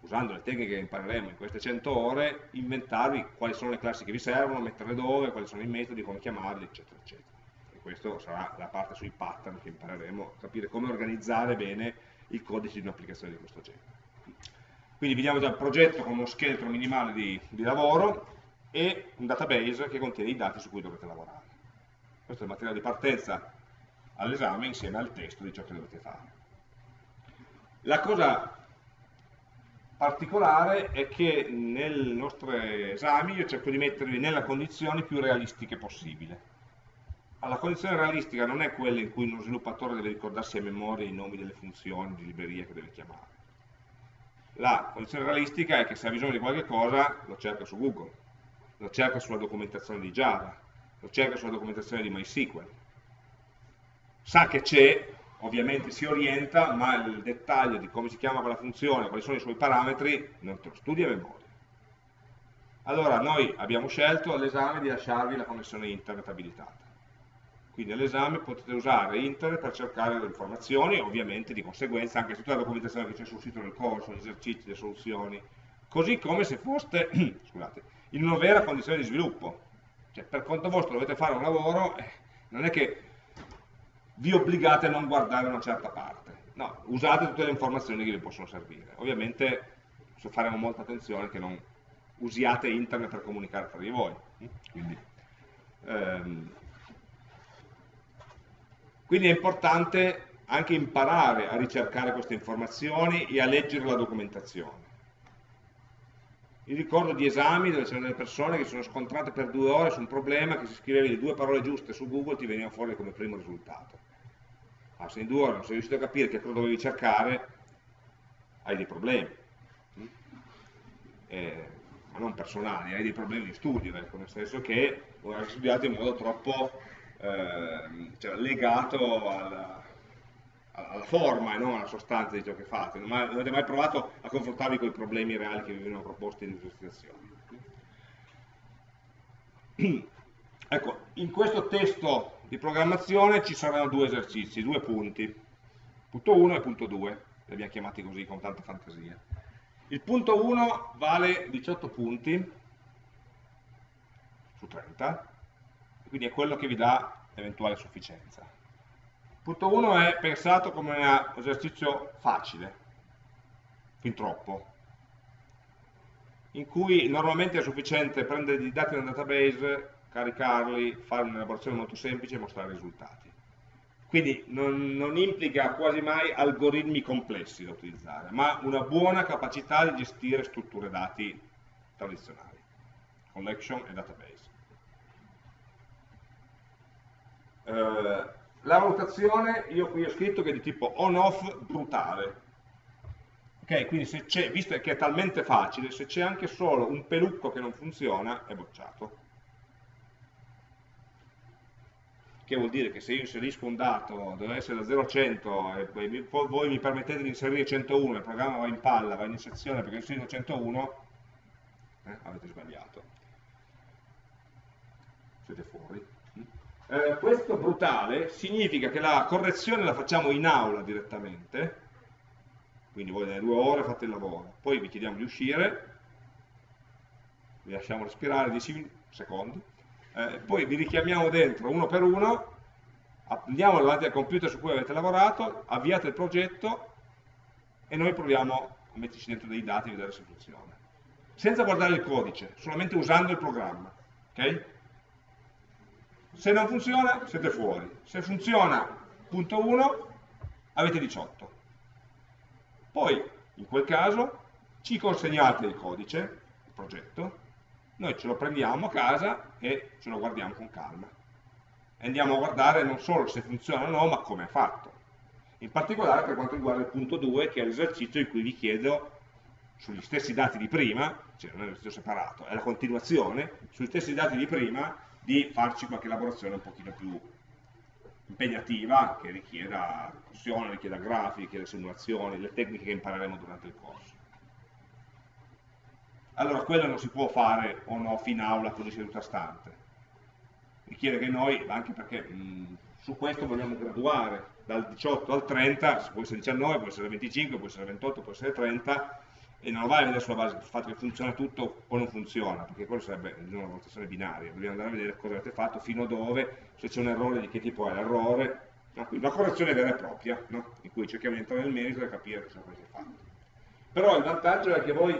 usando le tecniche che impareremo in queste 100 ore, inventarvi quali sono le classi che vi servono, metterle dove, quali sono i metodi, come chiamarli, eccetera, eccetera. E questa sarà la parte sui pattern che impareremo, capire come organizzare bene il codice di un'applicazione di questo genere. Quindi vediamo già il progetto con uno scheletro minimale di, di lavoro e un database che contiene i dati su cui dovete lavorare. Questo è il materiale di partenza all'esame insieme al testo di ciò che dovete fare. La cosa particolare è che nei nostri esami io cerco di mettervi nelle condizioni più realistiche possibile. La condizione realistica non è quella in cui uno sviluppatore deve ricordarsi a memoria i nomi delle funzioni di libreria che deve chiamare. La condizione realistica è che se ha bisogno di qualche cosa lo cerca su Google, lo cerca sulla documentazione di Java, lo cerca sulla documentazione di MySQL. Sa che c'è, ovviamente si orienta, ma il dettaglio di come si chiama quella funzione, quali sono i suoi parametri, non te lo studi a memoria. Allora, noi abbiamo scelto all'esame di lasciarvi la connessione internet abilitata. Quindi all'esame potete usare internet per cercare le informazioni, ovviamente di conseguenza anche tutta la documentazione che c'è sul sito del corso, gli esercizi, le soluzioni, così come se foste scusate, in una vera condizione di sviluppo. Cioè, per conto vostro dovete fare un lavoro, eh, non è che vi obbligate a non guardare una certa parte. No, usate tutte le informazioni che vi possono servire. Ovviamente faremo molta attenzione che non usiate internet per comunicare tra di voi. Quindi, ehm, quindi è importante anche imparare a ricercare queste informazioni e a leggere la documentazione. Io ricordo di esami dove c'erano delle persone che si sono scontrate per due ore su un problema che se scrivevi le due parole giuste su Google ti veniva fuori come primo risultato. Ma se in due ore non sei riuscito a capire che cosa dovevi cercare, hai dei problemi. Eh, ma non personali, hai dei problemi di studio, ecco, nel senso che hai studiato in modo troppo eh, cioè, legato alla, alla forma e non alla sostanza di ciò che fate. Non avete mai provato a confrontarvi con i problemi reali che vi vengono proposti in illustrazioni. Ecco, in questo testo di programmazione ci saranno due esercizi, due punti, punto 1 e punto 2, li abbiamo chiamati così con tanta fantasia. Il punto 1 vale 18 punti su 30, quindi è quello che vi dà eventuale sufficienza. Punto 1 è pensato come un esercizio facile, fin troppo, in cui normalmente è sufficiente prendere i dati nel database, caricarli, fare un'elaborazione molto semplice e mostrare i risultati. Quindi non, non, implica quasi mai algoritmi complessi da utilizzare, ma una buona capacità di gestire strutture dati tradizionali. collection e database. Eh, la valutazione, io qui ho scritto che è di tipo on-off brutale. Ok, quindi se c'è, visto che è talmente facile, se c'è anche solo un pelucco che non funziona, è bocciato. Che vuol dire che se io inserisco un dato, deve essere da 0 a 100, e voi mi permettete di inserire 101, il programma va in palla, va in sezione perché inserisco 101, eh, avete sbagliato. Siete fuori. Eh, questo brutale significa che la correzione la facciamo in aula direttamente, quindi voi nelle due ore fate il lavoro, poi vi chiediamo di uscire, vi lasciamo respirare 10 secondi, eh, poi vi richiamiamo dentro uno per uno, andiamo davanti al computer su cui avete lavorato, avviate il progetto e noi proviamo a metterci dentro dei dati e vedere se funziona. Senza guardare il codice, solamente usando il programma. Okay? Se non funziona, siete fuori. Se funziona, punto 1, avete 18. Poi, in quel caso, ci consegnate il codice, il progetto, noi ce lo prendiamo a casa e ce lo guardiamo con calma. E andiamo a guardare non solo se funziona o no, ma come è fatto. In particolare per quanto riguarda il punto 2, che è l'esercizio in cui vi chiedo, sugli stessi dati di prima, cioè non è un esercizio separato, è la continuazione, sugli stessi dati di prima, di farci qualche lavorazione un pochino più impegnativa, che richieda discussione, richieda grafiche, richieda simulazioni, le tecniche che impareremo durante il corso. Allora, quello non si può fare on off in aula di seduta stante. Richiede che noi, anche perché mh, su questo vogliamo graduare, dal 18 al 30, può essere 19, può essere 25, può essere 28, può essere 30, e non vai a vedere sulla base del fatto che funziona tutto o non funziona, perché quello sarebbe una valutazione binaria, dobbiamo andare a vedere cosa avete fatto, fino a dove, se c'è un errore di che tipo è l'errore, no? una correzione vera e propria, no? in cui cerchiamo di entrare nel merito e capire cosa avete fatto. Però il vantaggio è che voi,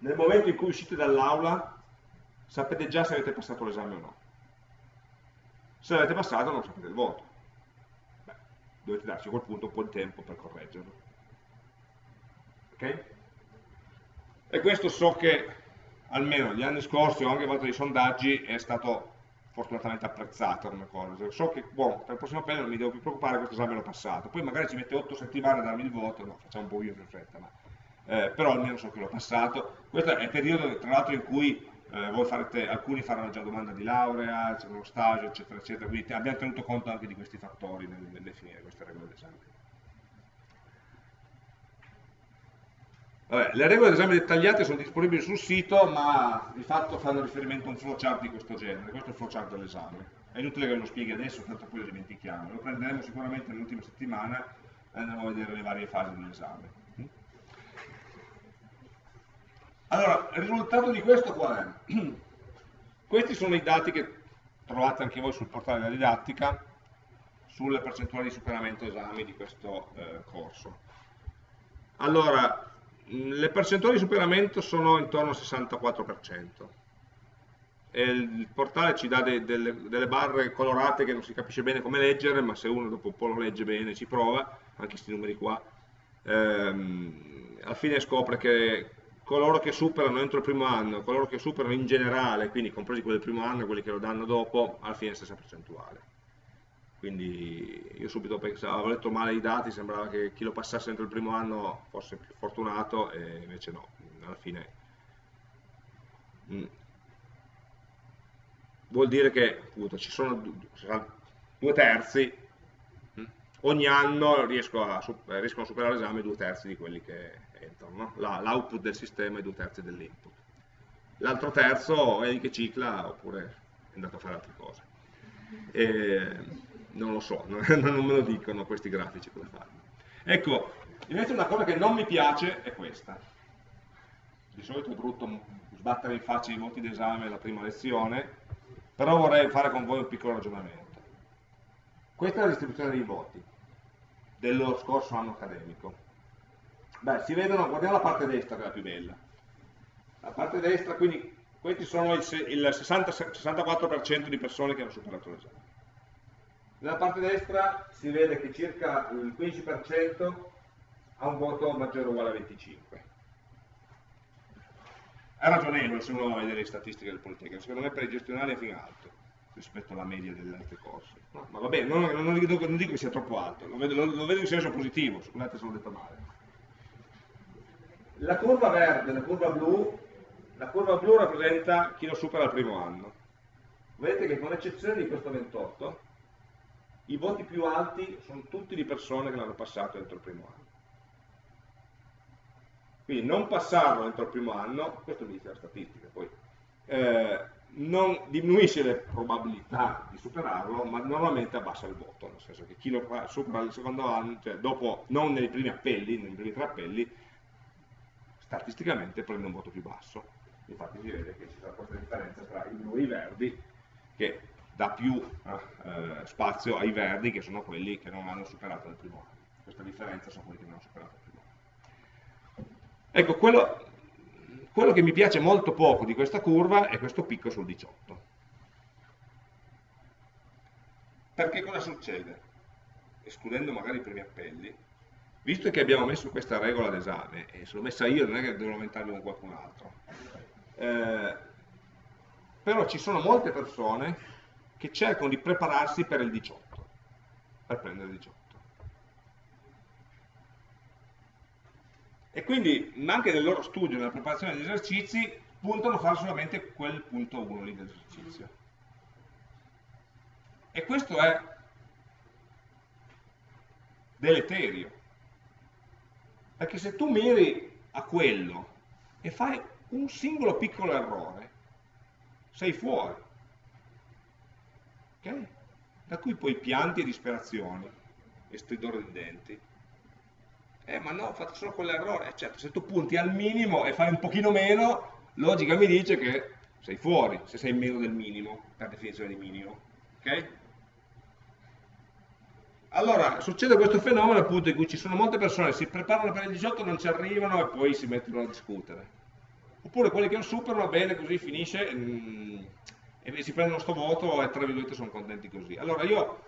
nel momento in cui uscite dall'aula, sapete già se avete passato l'esame o no. Se l'avete passato non sapete il voto. Beh, dovete darci a quel punto un po' di tempo per correggerlo. Ok? E questo so che almeno gli anni scorsi o anche a volte dei sondaggi è stato fortunatamente apprezzato come cosa. So che, buon, per il prossimo appello non mi devo più preoccupare, questo esame l'ho passato. Poi magari ci mette 8 settimane a darmi il voto, no, facciamo un po' più in fretta, ma, eh, però almeno so che l'ho passato. Questo è il periodo, tra l'altro, in cui eh, farete, alcuni faranno già domanda di laurea, c'è uno stage, eccetera, eccetera, quindi abbiamo tenuto conto anche di questi fattori nel, nel definire queste regole d'esame. Le regole d'esame dettagliate sono disponibili sul sito, ma di fatto fanno riferimento a un flowchart di questo genere, questo è il flowchart dell'esame. È inutile che lo spieghi adesso, tanto poi lo dimentichiamo. Lo prenderemo sicuramente nell'ultima settimana e andremo a vedere le varie fasi dell'esame. Allora, il risultato di questo qual è? Questi sono i dati che trovate anche voi sul portale della didattica sulle percentuali di superamento esami di questo eh, corso. Allora, le percentuali di superamento sono intorno al 64%. E il portale ci dà de, delle, delle, barre colorate che non si capisce bene come leggere, ma se uno dopo un po' lo legge bene ci prova, anche questi numeri qua, ehm, alla fine scopre che coloro che superano entro il primo anno, coloro che superano in generale, quindi compresi quelli del primo anno e quelli che lo danno dopo, alla fine è la stessa percentuale quindi io subito pensavo, avevo letto male i dati, sembrava che chi lo passasse entro il primo anno fosse più fortunato e invece no, alla fine mm. vuol dire che appunto, ci sono due terzi, mm. ogni anno riesco a, riescono a superare l'esame due terzi di quelli che entrano, no? l'output del sistema e due terzi dell'input. L'altro terzo è lì che cicla oppure è andato a fare altre cose. E, non lo so, non, me lo dicono questi grafici come fare. Ecco, invece una cosa che non mi piace è questa. Di solito è brutto sbattere in faccia i voti d'esame alla prima lezione, però vorrei fare con voi un piccolo ragionamento. Questa è la distribuzione dei voti dello scorso anno accademico. Beh, si vedono, guardiamo la parte destra che è la più bella. La parte destra, quindi questi sono il, il 60, 64% di persone che hanno superato l'esame. Nella parte destra si vede che circa il 15% ha un voto maggiore o uguale a 25. è ragionevole se uno va a vedere le statistiche del Politecnico, secondo me per i gestionali è fin alto rispetto alla media degli altri corsi. No, ma va bene, non, non, non, dico, che sia troppo alto, lo vedo, lo, lo vedo in senso positivo, scusate se l'ho detto male. La curva verde, la curva blu, la curva blu rappresenta chi lo supera al primo anno. Vedete che con eccezione di questo 28, i voti più alti sono tutti di persone che l'hanno passato entro il primo anno. Quindi non passarlo entro il primo anno, questo mi dice la statistica, poi eh, non diminuisce le probabilità di superarlo, ma normalmente abbassa il voto, nel senso che chi lo supera il secondo anno, cioè dopo, non nei primi appelli, nei primi tre appelli, statisticamente prende un voto più basso. Infatti si vede che ci sarà questa differenza tra i blu e i verdi, che dà più eh, spazio ai verdi, che sono quelli che non hanno superato il primo anno. Questa differenza sono quelli che non hanno superato il primo anno. Ecco, quello, quello che mi piace molto poco di questa curva è questo picco sul 18. Perché cosa succede? Escludendo magari i primi appelli, visto che abbiamo messo questa regola d'esame, e se l'ho messa io non è che devo lamentarmi con qualcun altro, eh, però ci sono molte persone che cercano di prepararsi per il 18, per prendere il 18. E quindi anche nel loro studio, nella preparazione degli esercizi, puntano a fare solamente quel punto 1 lì dell'esercizio. E questo è deleterio. Perché se tu miri a quello e fai un singolo piccolo errore, sei fuori. Okay? Da cui poi pianti e disperazioni e stridore di denti. Eh, ma no, ho fatto solo quell'errore. Eh, certo, se tu punti al minimo e fai un pochino meno, logica mi dice che sei fuori, se sei meno del minimo, per definizione di minimo. Ok? Allora, succede questo fenomeno appunto in cui ci sono molte persone che si preparano per il 18, non ci arrivano e poi si mettono a discutere. Oppure quelli che lo superano, bene, così finisce mh, mm, e si prendono sto voto e tra virgolette sono contenti così. Allora io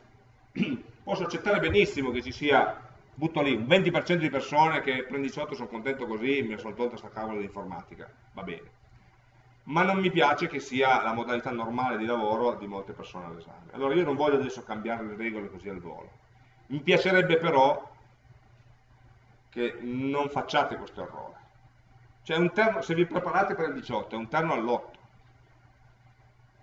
posso accettare benissimo che ci sia, butto lì, un 20% di persone che prende 18 sono contento così, mi sono tolto questa cavola di informatica, va bene. Ma non mi piace che sia la modalità normale di lavoro di molte persone all'esame. Allora io non voglio adesso cambiare le regole così al volo mi piacerebbe però che non facciate questo errore. Cioè terno, se vi preparate per il 18, è un terno all'8.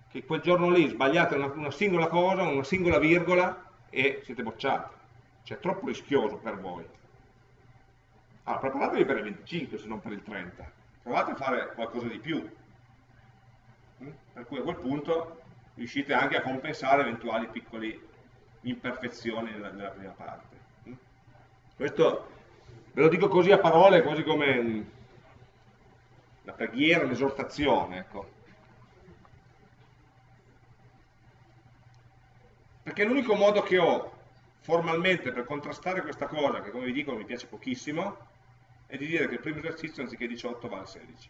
Che quel giorno lì sbagliate una, una singola cosa, una singola virgola e siete bocciati. Cioè è troppo rischioso per voi. Allora, preparatevi per il 25 se non per il 30. Provate a fare qualcosa di più. Per cui a quel punto riuscite anche a compensare eventuali piccoli imperfezioni nella, nella prima parte. Questo ve lo dico così a parole, quasi come una preghiera, un'esortazione. Ecco. Perché l'unico modo che ho formalmente per contrastare questa cosa, che come vi dico mi piace pochissimo, è di dire che il primo esercizio anziché 18 vale 16.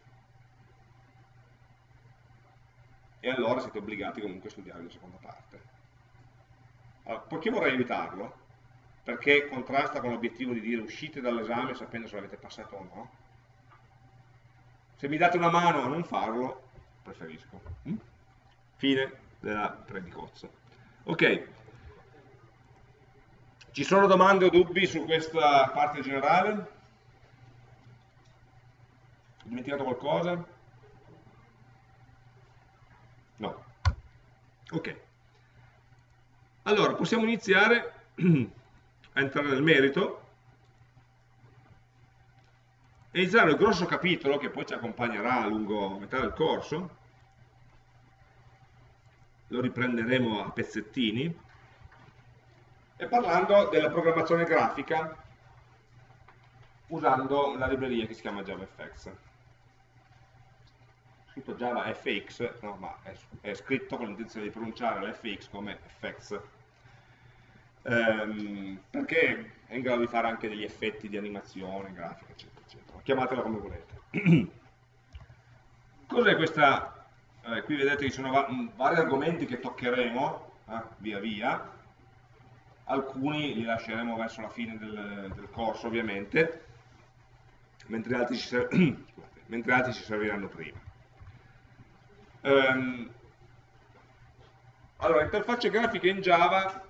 E allora siete obbligati comunque a studiare la seconda parte. Allora, poiché vorrei evitarlo, perché contrasta con l'obiettivo di dire uscite dall'esame sapendo se l'avete passato o no, se mi date una mano a non farlo, preferisco. Mm? Fine della predicozza. Ok, ci sono domande o dubbi su questa parte generale? Ho dimenticato qualcosa? No. Ok. Allora, possiamo iniziare a entrare nel merito. E iniziare il grosso capitolo che poi ci accompagnerà lungo metà del corso. Lo riprenderemo a pezzettini. E parlando della programmazione grafica usando la libreria che si chiama JavaFX. Scritto JavaFX, no, ma è, è scritto con l'intenzione di pronunciare l'FX come FX ehm, perché è in grado di fare anche degli effetti di animazione, grafica, eccetera, eccetera. Chiamatela come volete. Cos'è questa? Eh, qui vedete che ci sono va vari argomenti che toccheremo eh, via via, alcuni li lasceremo verso la fine del, del corso ovviamente, mentre altri, ci mentre altri ci serviranno prima. Um, allora, interfacce grafiche in Java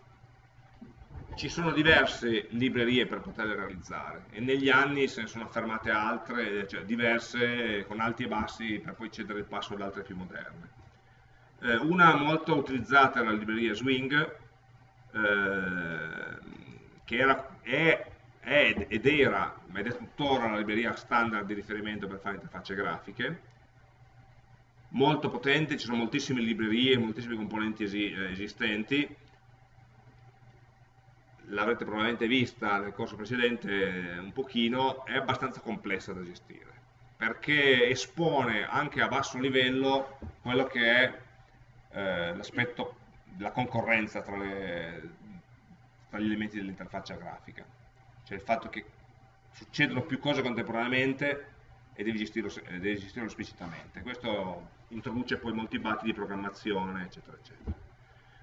ci sono diverse librerie per poterle realizzare e negli anni se ne sono affermate altre, cioè diverse con alti e bassi per poi cedere il passo ad altre più moderne. Eh, una molto utilizzata è la libreria Swing, eh, che era, è, è, ed era, ma ed è tuttora la libreria standard di riferimento per fare interfacce grafiche, molto potente, ci sono moltissime librerie, moltissimi componenti esi, esistenti, l'avrete probabilmente vista nel corso precedente un pochino, è abbastanza complessa da gestire, perché espone anche a basso livello quello che è eh, l'aspetto della concorrenza tra, le, tra gli elementi dell'interfaccia grafica, cioè il fatto che succedono più cose contemporaneamente e devi gestirlo, devi gestirlo esplicitamente. Questo introduce poi molti batti di programmazione, eccetera, eccetera.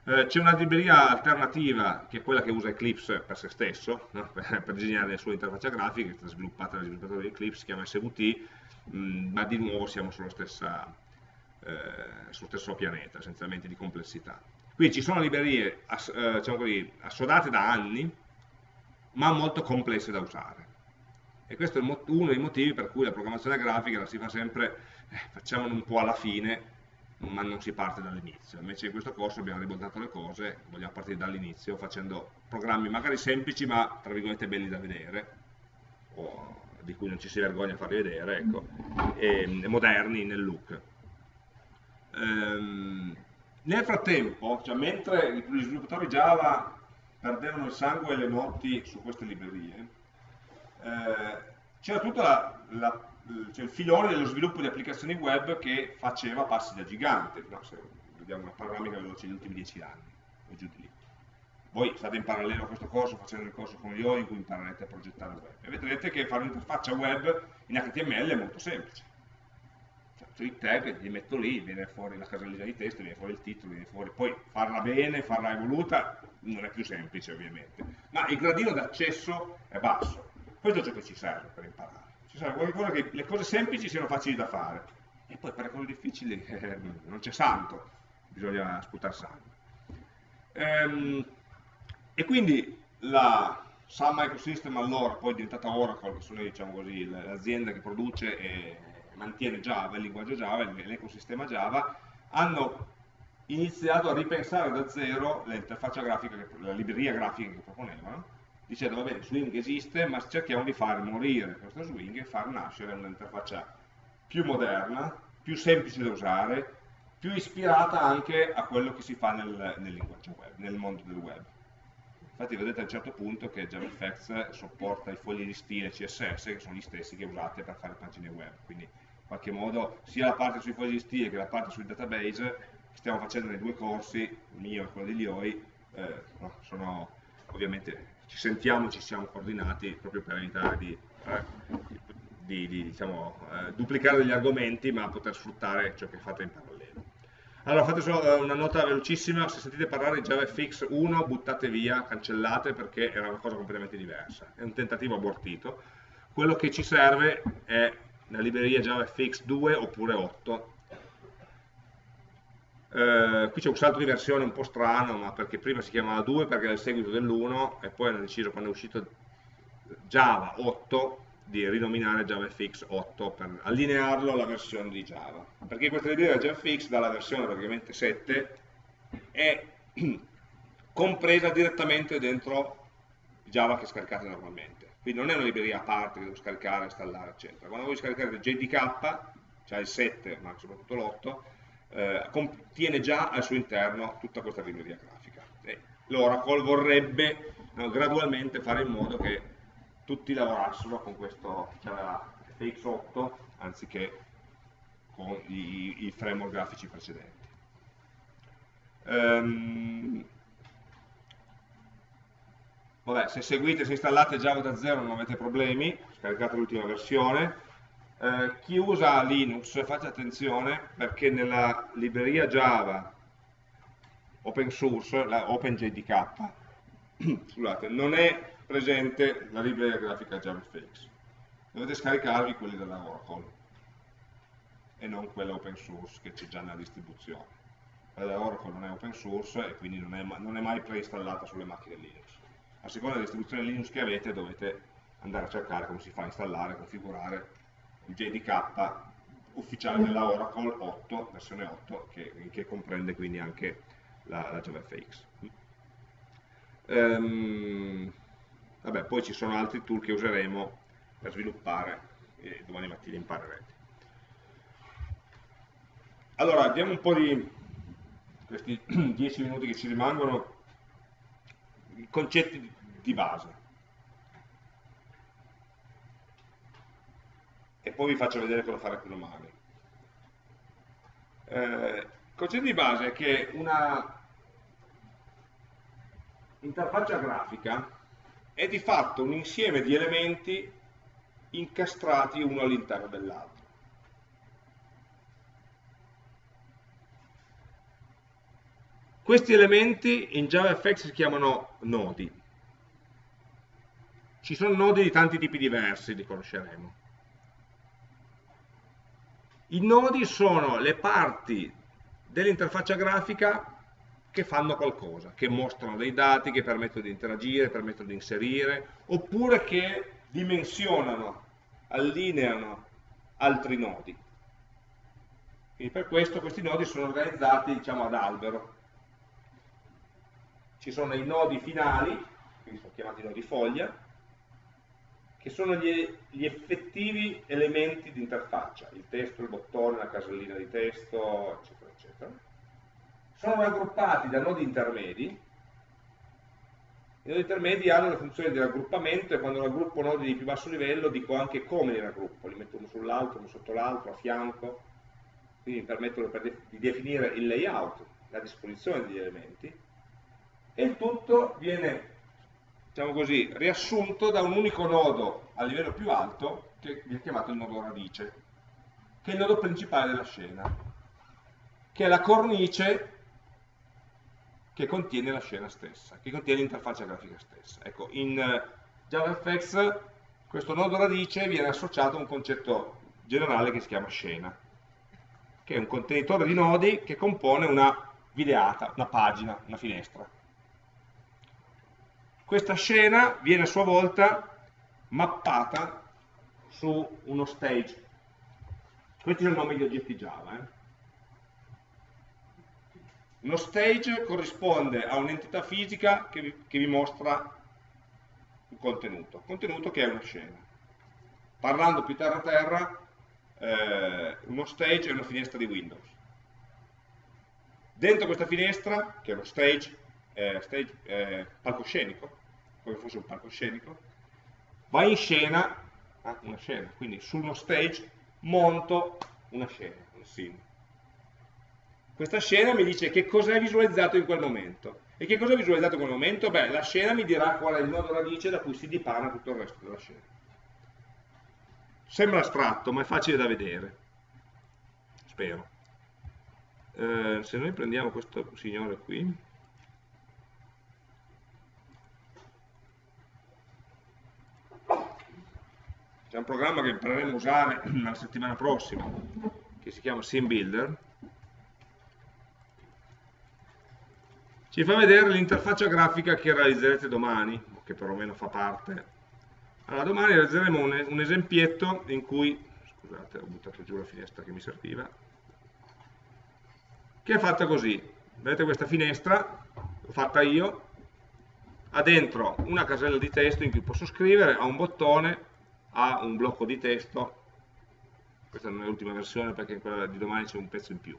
Eh, C'è una libreria alternativa che è quella che usa Eclipse per se stesso, no? per, per, disegnare le sue interfacce grafiche, che è stata sviluppata dagli sviluppatori di Eclipse, si chiama SVT, mh, mm, ma di nuovo siamo sulla stessa, eh, sullo stesso pianeta, essenzialmente di complessità. Qui ci sono librerie ass, eh, diciamo così, assodate da anni, ma molto complesse da usare. E questo è uno dei motivi per cui la programmazione grafica la si fa sempre, eh, facciamolo un po' alla fine, ma non si parte dall'inizio. Invece in questo corso abbiamo ribaltato le cose, vogliamo partire dall'inizio facendo programmi magari semplici ma tra virgolette belli da vedere, o di cui non ci si vergogna a farli vedere, ecco, e, e moderni nel look. Ehm, nel frattempo, cioè mentre gli sviluppatori Java perdevano il sangue e le notti su queste librerie, eh, c'era tutta la, la cioè il filone dello sviluppo di applicazioni web che faceva passi da gigante, no? se vediamo una panoramica veloce degli ultimi dieci anni, o giù di lì. Voi state in parallelo a questo corso facendo il corso con io in cui imparerete a progettare web. E vedrete che fare un'interfaccia web in HTML è molto semplice. Cioè, i tag li metto lì, viene fuori la casellina di testo, viene fuori il titolo, viene fuori. Poi farla bene, farla evoluta, non è più semplice ovviamente. Ma il gradino d'accesso è basso. Questo è ciò che ci serve per imparare ci sarà qualcosa che le cose semplici siano facili da fare e poi per le cose difficili eh, non c'è santo, bisogna sputare sangue. Ehm, e quindi la Sun Microsystem allora, poi è diventata Oracle, che sono diciamo l'azienda che produce e mantiene Java, il linguaggio Java, l'ecosistema Java, hanno iniziato a ripensare da zero l'interfaccia grafica, la libreria grafica che proponevano, dicendo va bene, Swing esiste, ma cerchiamo di far morire questo Swing e far nascere un'interfaccia più moderna, più semplice da usare, più ispirata anche a quello che si fa nel, nel linguaggio web, nel mondo del web. Infatti vedete a un certo punto che JavaFX sopporta i fogli di stile CSS, che sono gli stessi che usate per fare pagine web, quindi in qualche modo sia la parte sui fogli di stile che la parte sui database che stiamo facendo nei due corsi, il mio e quello degli IOI, eh, sono ovviamente ci sentiamo, ci siamo coordinati proprio per evitare di, eh, di, di diciamo, eh, duplicare degli argomenti ma poter sfruttare ciò che fate in parallelo. Allora fate solo eh, una nota velocissima, se sentite parlare di JavaFX 1 buttate via, cancellate perché era una cosa completamente diversa, è un tentativo abortito. Quello che ci serve è la libreria JavaFX 2 oppure 8 eh, qui c'è un salto di versione un po' strano, ma perché prima si chiamava 2 perché era il seguito dell'1 e poi hanno deciso quando è uscito Java 8 di rinominare JavaFX 8 per allinearlo alla versione di Java. Perché questa libreria JavaFX dalla versione praticamente 7 è compresa direttamente dentro Java che scaricate normalmente. Quindi non è una libreria a parte che devo scaricare, installare, eccetera. Quando voi scaricate JDK, cioè il 7, ma soprattutto l'8, eh, contiene già al suo interno tutta questa libreria grafica. L'Oracle vorrebbe no, gradualmente fare in modo che tutti lavorassero con questo FX8 anziché con i, i framework grafici precedenti. Um, vabbè, se seguite, se installate Java da zero non avete problemi, scaricate l'ultima versione, eh, chi usa Linux fate attenzione perché nella libreria Java open source, la OpenJDK, scusate, non è presente la libreria grafica JavaFX. Dovete scaricarvi quelli della Oracle. e non quella open source che c'è già nella distribuzione. Quella Oracle non è open source e quindi non è, non è mai preinstallata sulle macchine Linux. A seconda della distribuzione Linux che avete dovete andare a cercare come si fa a installare, configurare JDK ufficiale della Oracle 8, versione 8, che, che comprende quindi anche la, la JavaFX. Um, vabbè, poi ci sono altri tool che useremo per sviluppare e domani mattina imparerete. Allora, diamo un po' di questi 10 minuti che ci rimangono, concetti di base. E poi vi faccio vedere cosa fare con domani. Eh, il concetto di base è che una interfaccia grafica è di fatto un insieme di elementi incastrati uno all'interno dell'altro. Questi elementi in JavaFX si chiamano nodi. Ci sono nodi di tanti tipi diversi, li conosceremo. I nodi sono le parti dell'interfaccia grafica che fanno qualcosa, che mostrano dei dati, che permettono di interagire, permettono di inserire, oppure che dimensionano, allineano altri nodi. Quindi per questo questi nodi sono organizzati diciamo, ad albero, ci sono i nodi finali, quindi sono chiamati nodi foglia, che sono gli, gli effettivi elementi di interfaccia, il testo, il bottone, la casellina di testo, eccetera, eccetera. Sono raggruppati da nodi intermedi, i nodi intermedi hanno le funzioni di raggruppamento e quando raggruppo nodi di più basso livello dico anche come li raggruppo, li metto uno sull'altro, uno sotto l'altro, a fianco, quindi mi permettono di definire il layout, la disposizione degli elementi, e il tutto viene diciamo così, riassunto da un unico nodo a livello più alto che viene chiamato il nodo radice, che è il nodo principale della scena, che è la cornice che contiene la scena stessa, che contiene l'interfaccia grafica stessa. Ecco, in eh, JavaFX questo nodo radice viene associato a un concetto generale che si chiama scena, che è un contenitore di nodi che compone una videata, una pagina, una finestra. Questa scena viene a sua volta mappata su uno stage. Questi sono i nomi di oggetti Java. Eh? Uno stage corrisponde a un'entità fisica che vi, che vi mostra un contenuto, contenuto che è una scena. Parlando più terra terra, eh, uno stage è una finestra di Windows. Dentro questa finestra, che è uno stage, eh, stage, eh, palcoscenico, come fosse un palcoscenico, va in scena ah, una scena, quindi su uno stage monto una scena, un scene. Questa scena mi dice che cosa è visualizzato in quel momento. E che cosa è visualizzato in quel momento? Beh, la scena mi dirà qual è il nodo radice da cui si dipana tutto il resto della scena. Sembra astratto, ma è facile da vedere. Spero. Eh, se noi prendiamo questo signore qui, C'è un programma che impareremo a usare la settimana prossima, che si chiama SimBuilder. Ci fa vedere l'interfaccia grafica che realizzerete domani, che perlomeno fa parte. Allora, domani realizzeremo un, un esempietto in cui, scusate, ho buttato giù la finestra che mi serviva, che è fatta così. Vedete questa finestra, l'ho fatta io, ha dentro una casella di testo in cui posso scrivere, ha un bottone, ha un blocco di testo, questa non è l'ultima versione perché in quella di domani c'è un pezzo in più.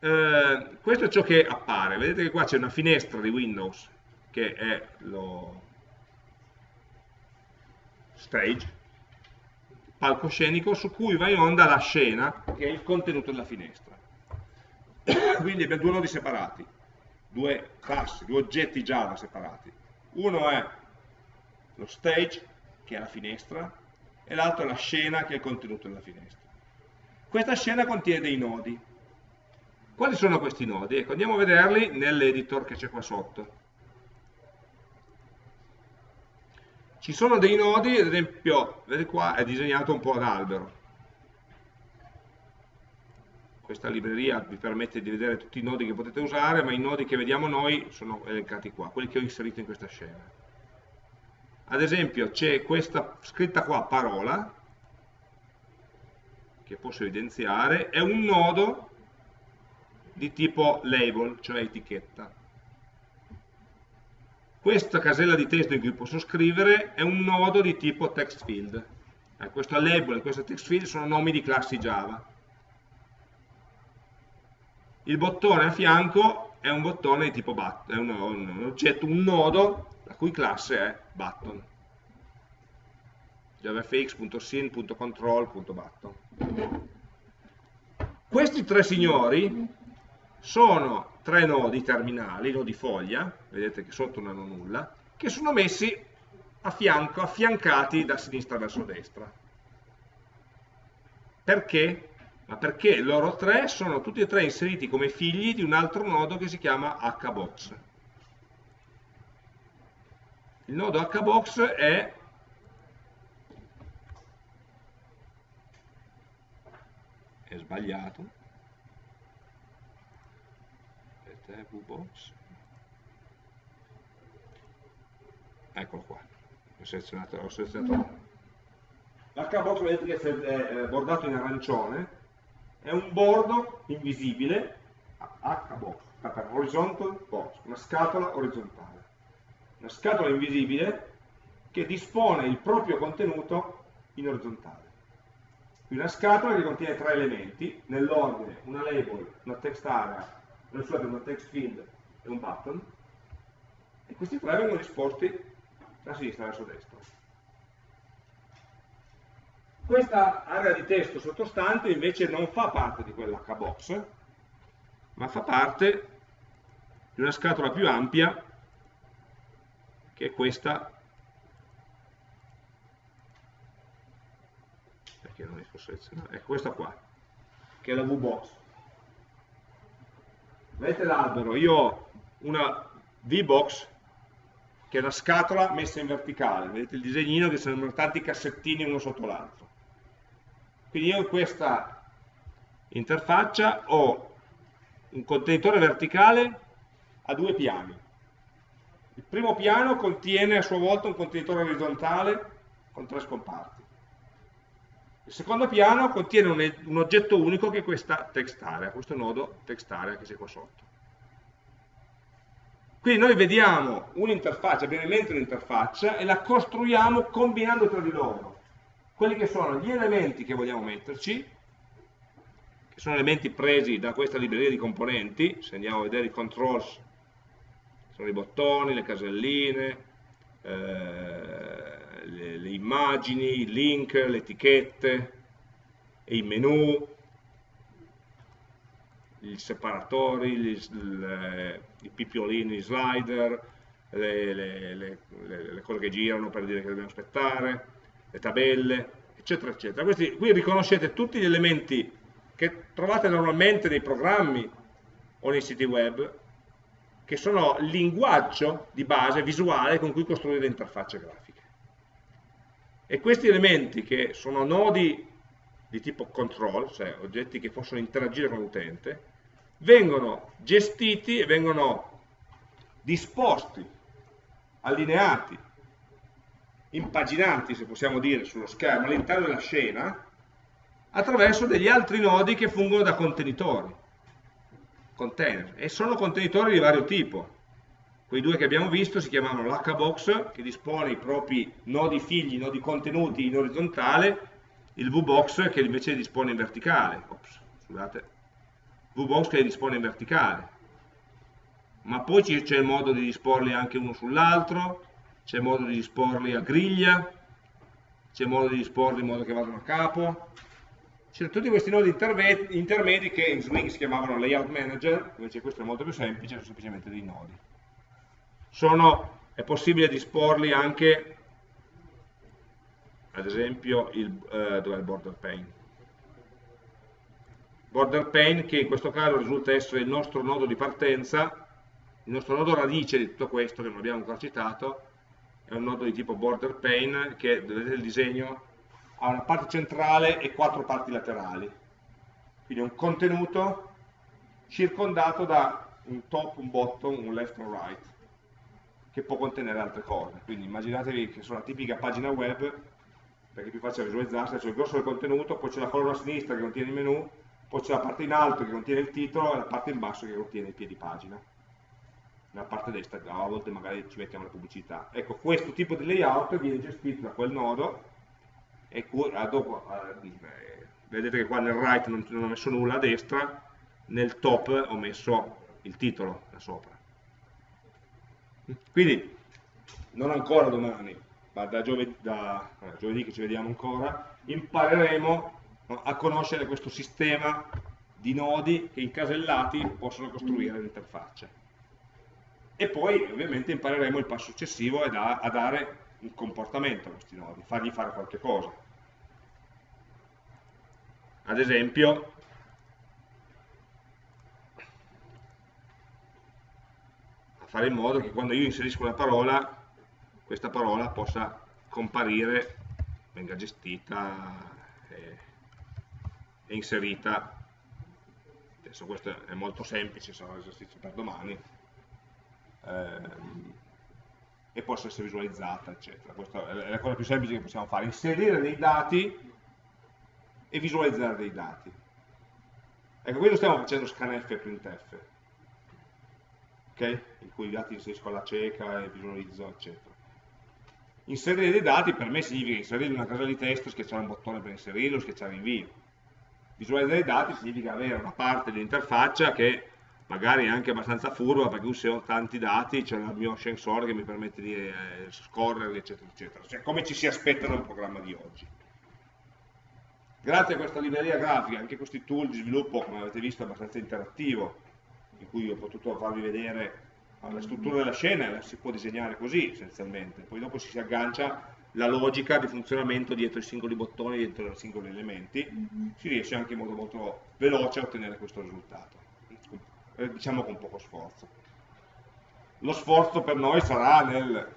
Eh, questo è ciò che appare, vedete che qua c'è una finestra di Windows che è lo stage, palcoscenico su cui va in onda la scena che è il contenuto della finestra. Quindi abbiamo due nodi separati, due classi, due oggetti Java separati. Uno è lo stage, che è la finestra, e l'altro è la scena, che è il contenuto della finestra. Questa scena contiene dei nodi. Quali sono questi nodi? Ecco, andiamo a vederli nell'editor che c'è qua sotto. ci sono dei nodi, ad esempio, vedete qua, è disegnato un po' ad albero. Questa libreria vi permette di vedere tutti i nodi che potete usare, ma i nodi che vediamo noi sono elencati qua, quelli che ho inserito in questa scena. Ad esempio c'è questa scritta qua, parola, che posso evidenziare, è un nodo di tipo label, cioè etichetta. Questa casella di testo in cui posso scrivere è un nodo di tipo text field. Eh, questo label e questo text field sono nomi di classi Java. Il bottone a fianco è un bottone di tipo button, è un, un oggetto, un nodo la cui classe è button javafx.sin.control.button questi tre signori sono tre nodi terminali, nodi foglia, vedete che sotto non hanno nulla, che sono messi a fianco, affiancati da sinistra verso destra. Perché? Ma perché loro tre sono tutti e tre inseriti come figli di un altro nodo che si chiama hbox. Il nodo hbox è è sbagliato. Aspetta, VBox eccolo qua. Ho selezionato, ho selezionato. l'HBox vedete che è bordato in arancione è un bordo invisibile HBox per horizontal box una scatola orizzontale una scatola invisibile che dispone il proprio contenuto in orizzontale una scatola che contiene tre elementi nell'ordine una label, una text area scusate, un text field e un button, e questi tre vengono disposti da sinistra verso destra. Questa area di testo sottostante invece non fa parte di quell'HBox, ma fa parte di una scatola più ampia, che è questa, perché non riesco a selezionare, è questa qua, che è la VBox. Vedete l'albero, io ho una V-box che è una scatola messa in verticale, vedete il disegnino che sono tanti cassettini uno sotto l'altro. Quindi io in questa interfaccia ho un contenitore verticale a due piani. Il primo piano contiene a sua volta un contenitore orizzontale con tre scomparti. Il secondo piano contiene un, un oggetto unico che è questa text area, questo nodo text area che c'è qua sotto. Quindi noi vediamo un'interfaccia, abbiamo in mente un'interfaccia e la costruiamo combinando tra di loro. Quelli che sono gli elementi che vogliamo metterci, che sono elementi presi da questa libreria di componenti, se andiamo a vedere i controls, sono i bottoni, le caselline, eh, le, le immagini, i link, le etichette, i menu, i separatori, gli, le, i pipiolini, i slider, le, le, le, cose che girano per dire che dobbiamo aspettare, le tabelle, eccetera, eccetera. Questi, qui riconoscete tutti gli elementi che trovate normalmente nei programmi o nei siti web, che sono il linguaggio di base visuale con cui costruire interfacce grafiche. E questi elementi che sono nodi di tipo control, cioè oggetti che possono interagire con l'utente, vengono gestiti e vengono disposti, allineati, impaginati, se possiamo dire, sullo schermo all'interno della scena, attraverso degli altri nodi che fungono da contenitori, container, e sono contenitori di vario tipo. Quei due che abbiamo visto si chiamano l'HBox, che dispone i propri nodi figli, nodi contenuti in orizzontale, il VBox che invece dispone in verticale. Ops, scusate. VBox che dispone in verticale. Ma poi c'è il modo di disporli anche uno sull'altro, c'è modo di disporli a griglia, c'è modo di disporli in modo che vadano a capo. C'erano tutti questi nodi intermedi che in Swing si chiamavano layout manager, invece questo è molto più semplice, sono semplicemente dei nodi sono, è possibile disporli anche, ad esempio, il, eh, dov'è il border pane? Border pane che in questo caso risulta essere il nostro nodo di partenza, il nostro nodo radice di tutto questo, che non abbiamo ancora citato, è un nodo di tipo border pane che, vedete il disegno, ha una parte centrale e quattro parti laterali. Quindi un contenuto circondato da un top, un bottom, un left e un right, che può contenere altre cose. Quindi immaginatevi che sono la tipica pagina web, perché è più facile visualizzarsi, c'è il grosso del contenuto, poi c'è la colonna a sinistra che contiene il menu, poi c'è la parte in alto che contiene il titolo e la parte in basso che contiene il piedi pagina. Nella parte destra a volte magari ci mettiamo la pubblicità. Ecco, questo tipo di layout viene gestito da quel nodo e dopo, eh, vedete che qua nel right non, non ho messo nulla a destra, nel top ho messo il titolo da sopra. Quindi, non ancora domani, ma da giovedì, da, eh, giovedì che ci vediamo ancora, impareremo a conoscere questo sistema di nodi che incasellati possono costruire l'interfaccia. E poi ovviamente impareremo il passo successivo a, a dare un comportamento a questi nodi, fargli fare qualche cosa. Ad esempio, a fare in modo che quando io inserisco una parola, questa parola possa comparire, venga gestita e inserita adesso questo è molto semplice sarà un esercizio per domani ehm, e possa essere visualizzata eccetera. Questa è la cosa più semplice che possiamo fare inserire dei dati e visualizzare dei dati. Ecco qui lo stiamo facendo scanf e printf ok? in cui i dati inserisco alla cieca e visualizzo eccetera. Inserire dei dati per me significa inserire una casella di testo schiacciare un bottone per inserirlo schiacciare invio Visualizzare i dati significa avere una parte dell'interfaccia che magari anche abbastanza furba perché se ho tanti dati c'è il mio sensore che mi permette di eh, scorrerli eccetera eccetera. Cioè come ci si aspetta da un programma di oggi. Grazie a questa libreria grafica anche questi tool di sviluppo come avete visto è abbastanza interattivo in cui ho potuto farvi vedere la struttura della scena la si può disegnare così essenzialmente. Poi dopo si aggancia la logica di funzionamento dietro i singoli bottoni, dietro i singoli elementi, mm -hmm. si riesce anche in modo molto veloce a ottenere questo risultato, eh, diciamo con poco sforzo. Lo sforzo per noi sarà nel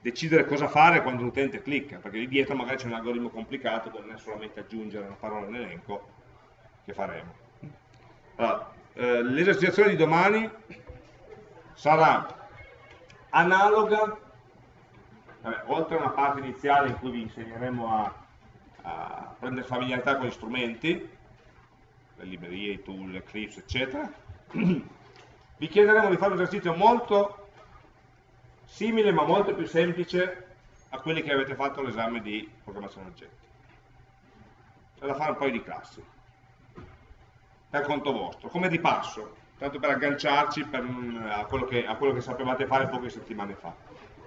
decidere cosa fare quando l'utente clicca, perché lì dietro magari c'è un algoritmo complicato che non è solamente aggiungere una parola nell'elenco, che faremo. Allora, eh, di domani sarà analoga Vabbè, oltre a una parte iniziale in cui vi insegneremo a, a prendere familiarità con gli strumenti, le librerie, i tool, Eclipse, eccetera, vi chiederemo di fare un esercizio molto simile ma molto più semplice a quelli che avete fatto all'esame di programmazione oggetti. C'è da fare un paio di classi, per conto vostro, come di passo, tanto per agganciarci per, a, quello che, a quello che sapevate fare poche settimane fa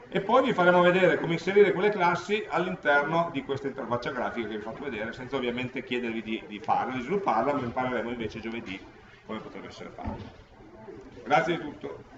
e poi vi faremo vedere come inserire quelle classi all'interno di questa interfaccia grafica che vi ho fatto vedere, senza ovviamente chiedervi di, di farla, di svilupparla, ma impareremo invece giovedì come potrebbe essere fatto. Grazie di tutto.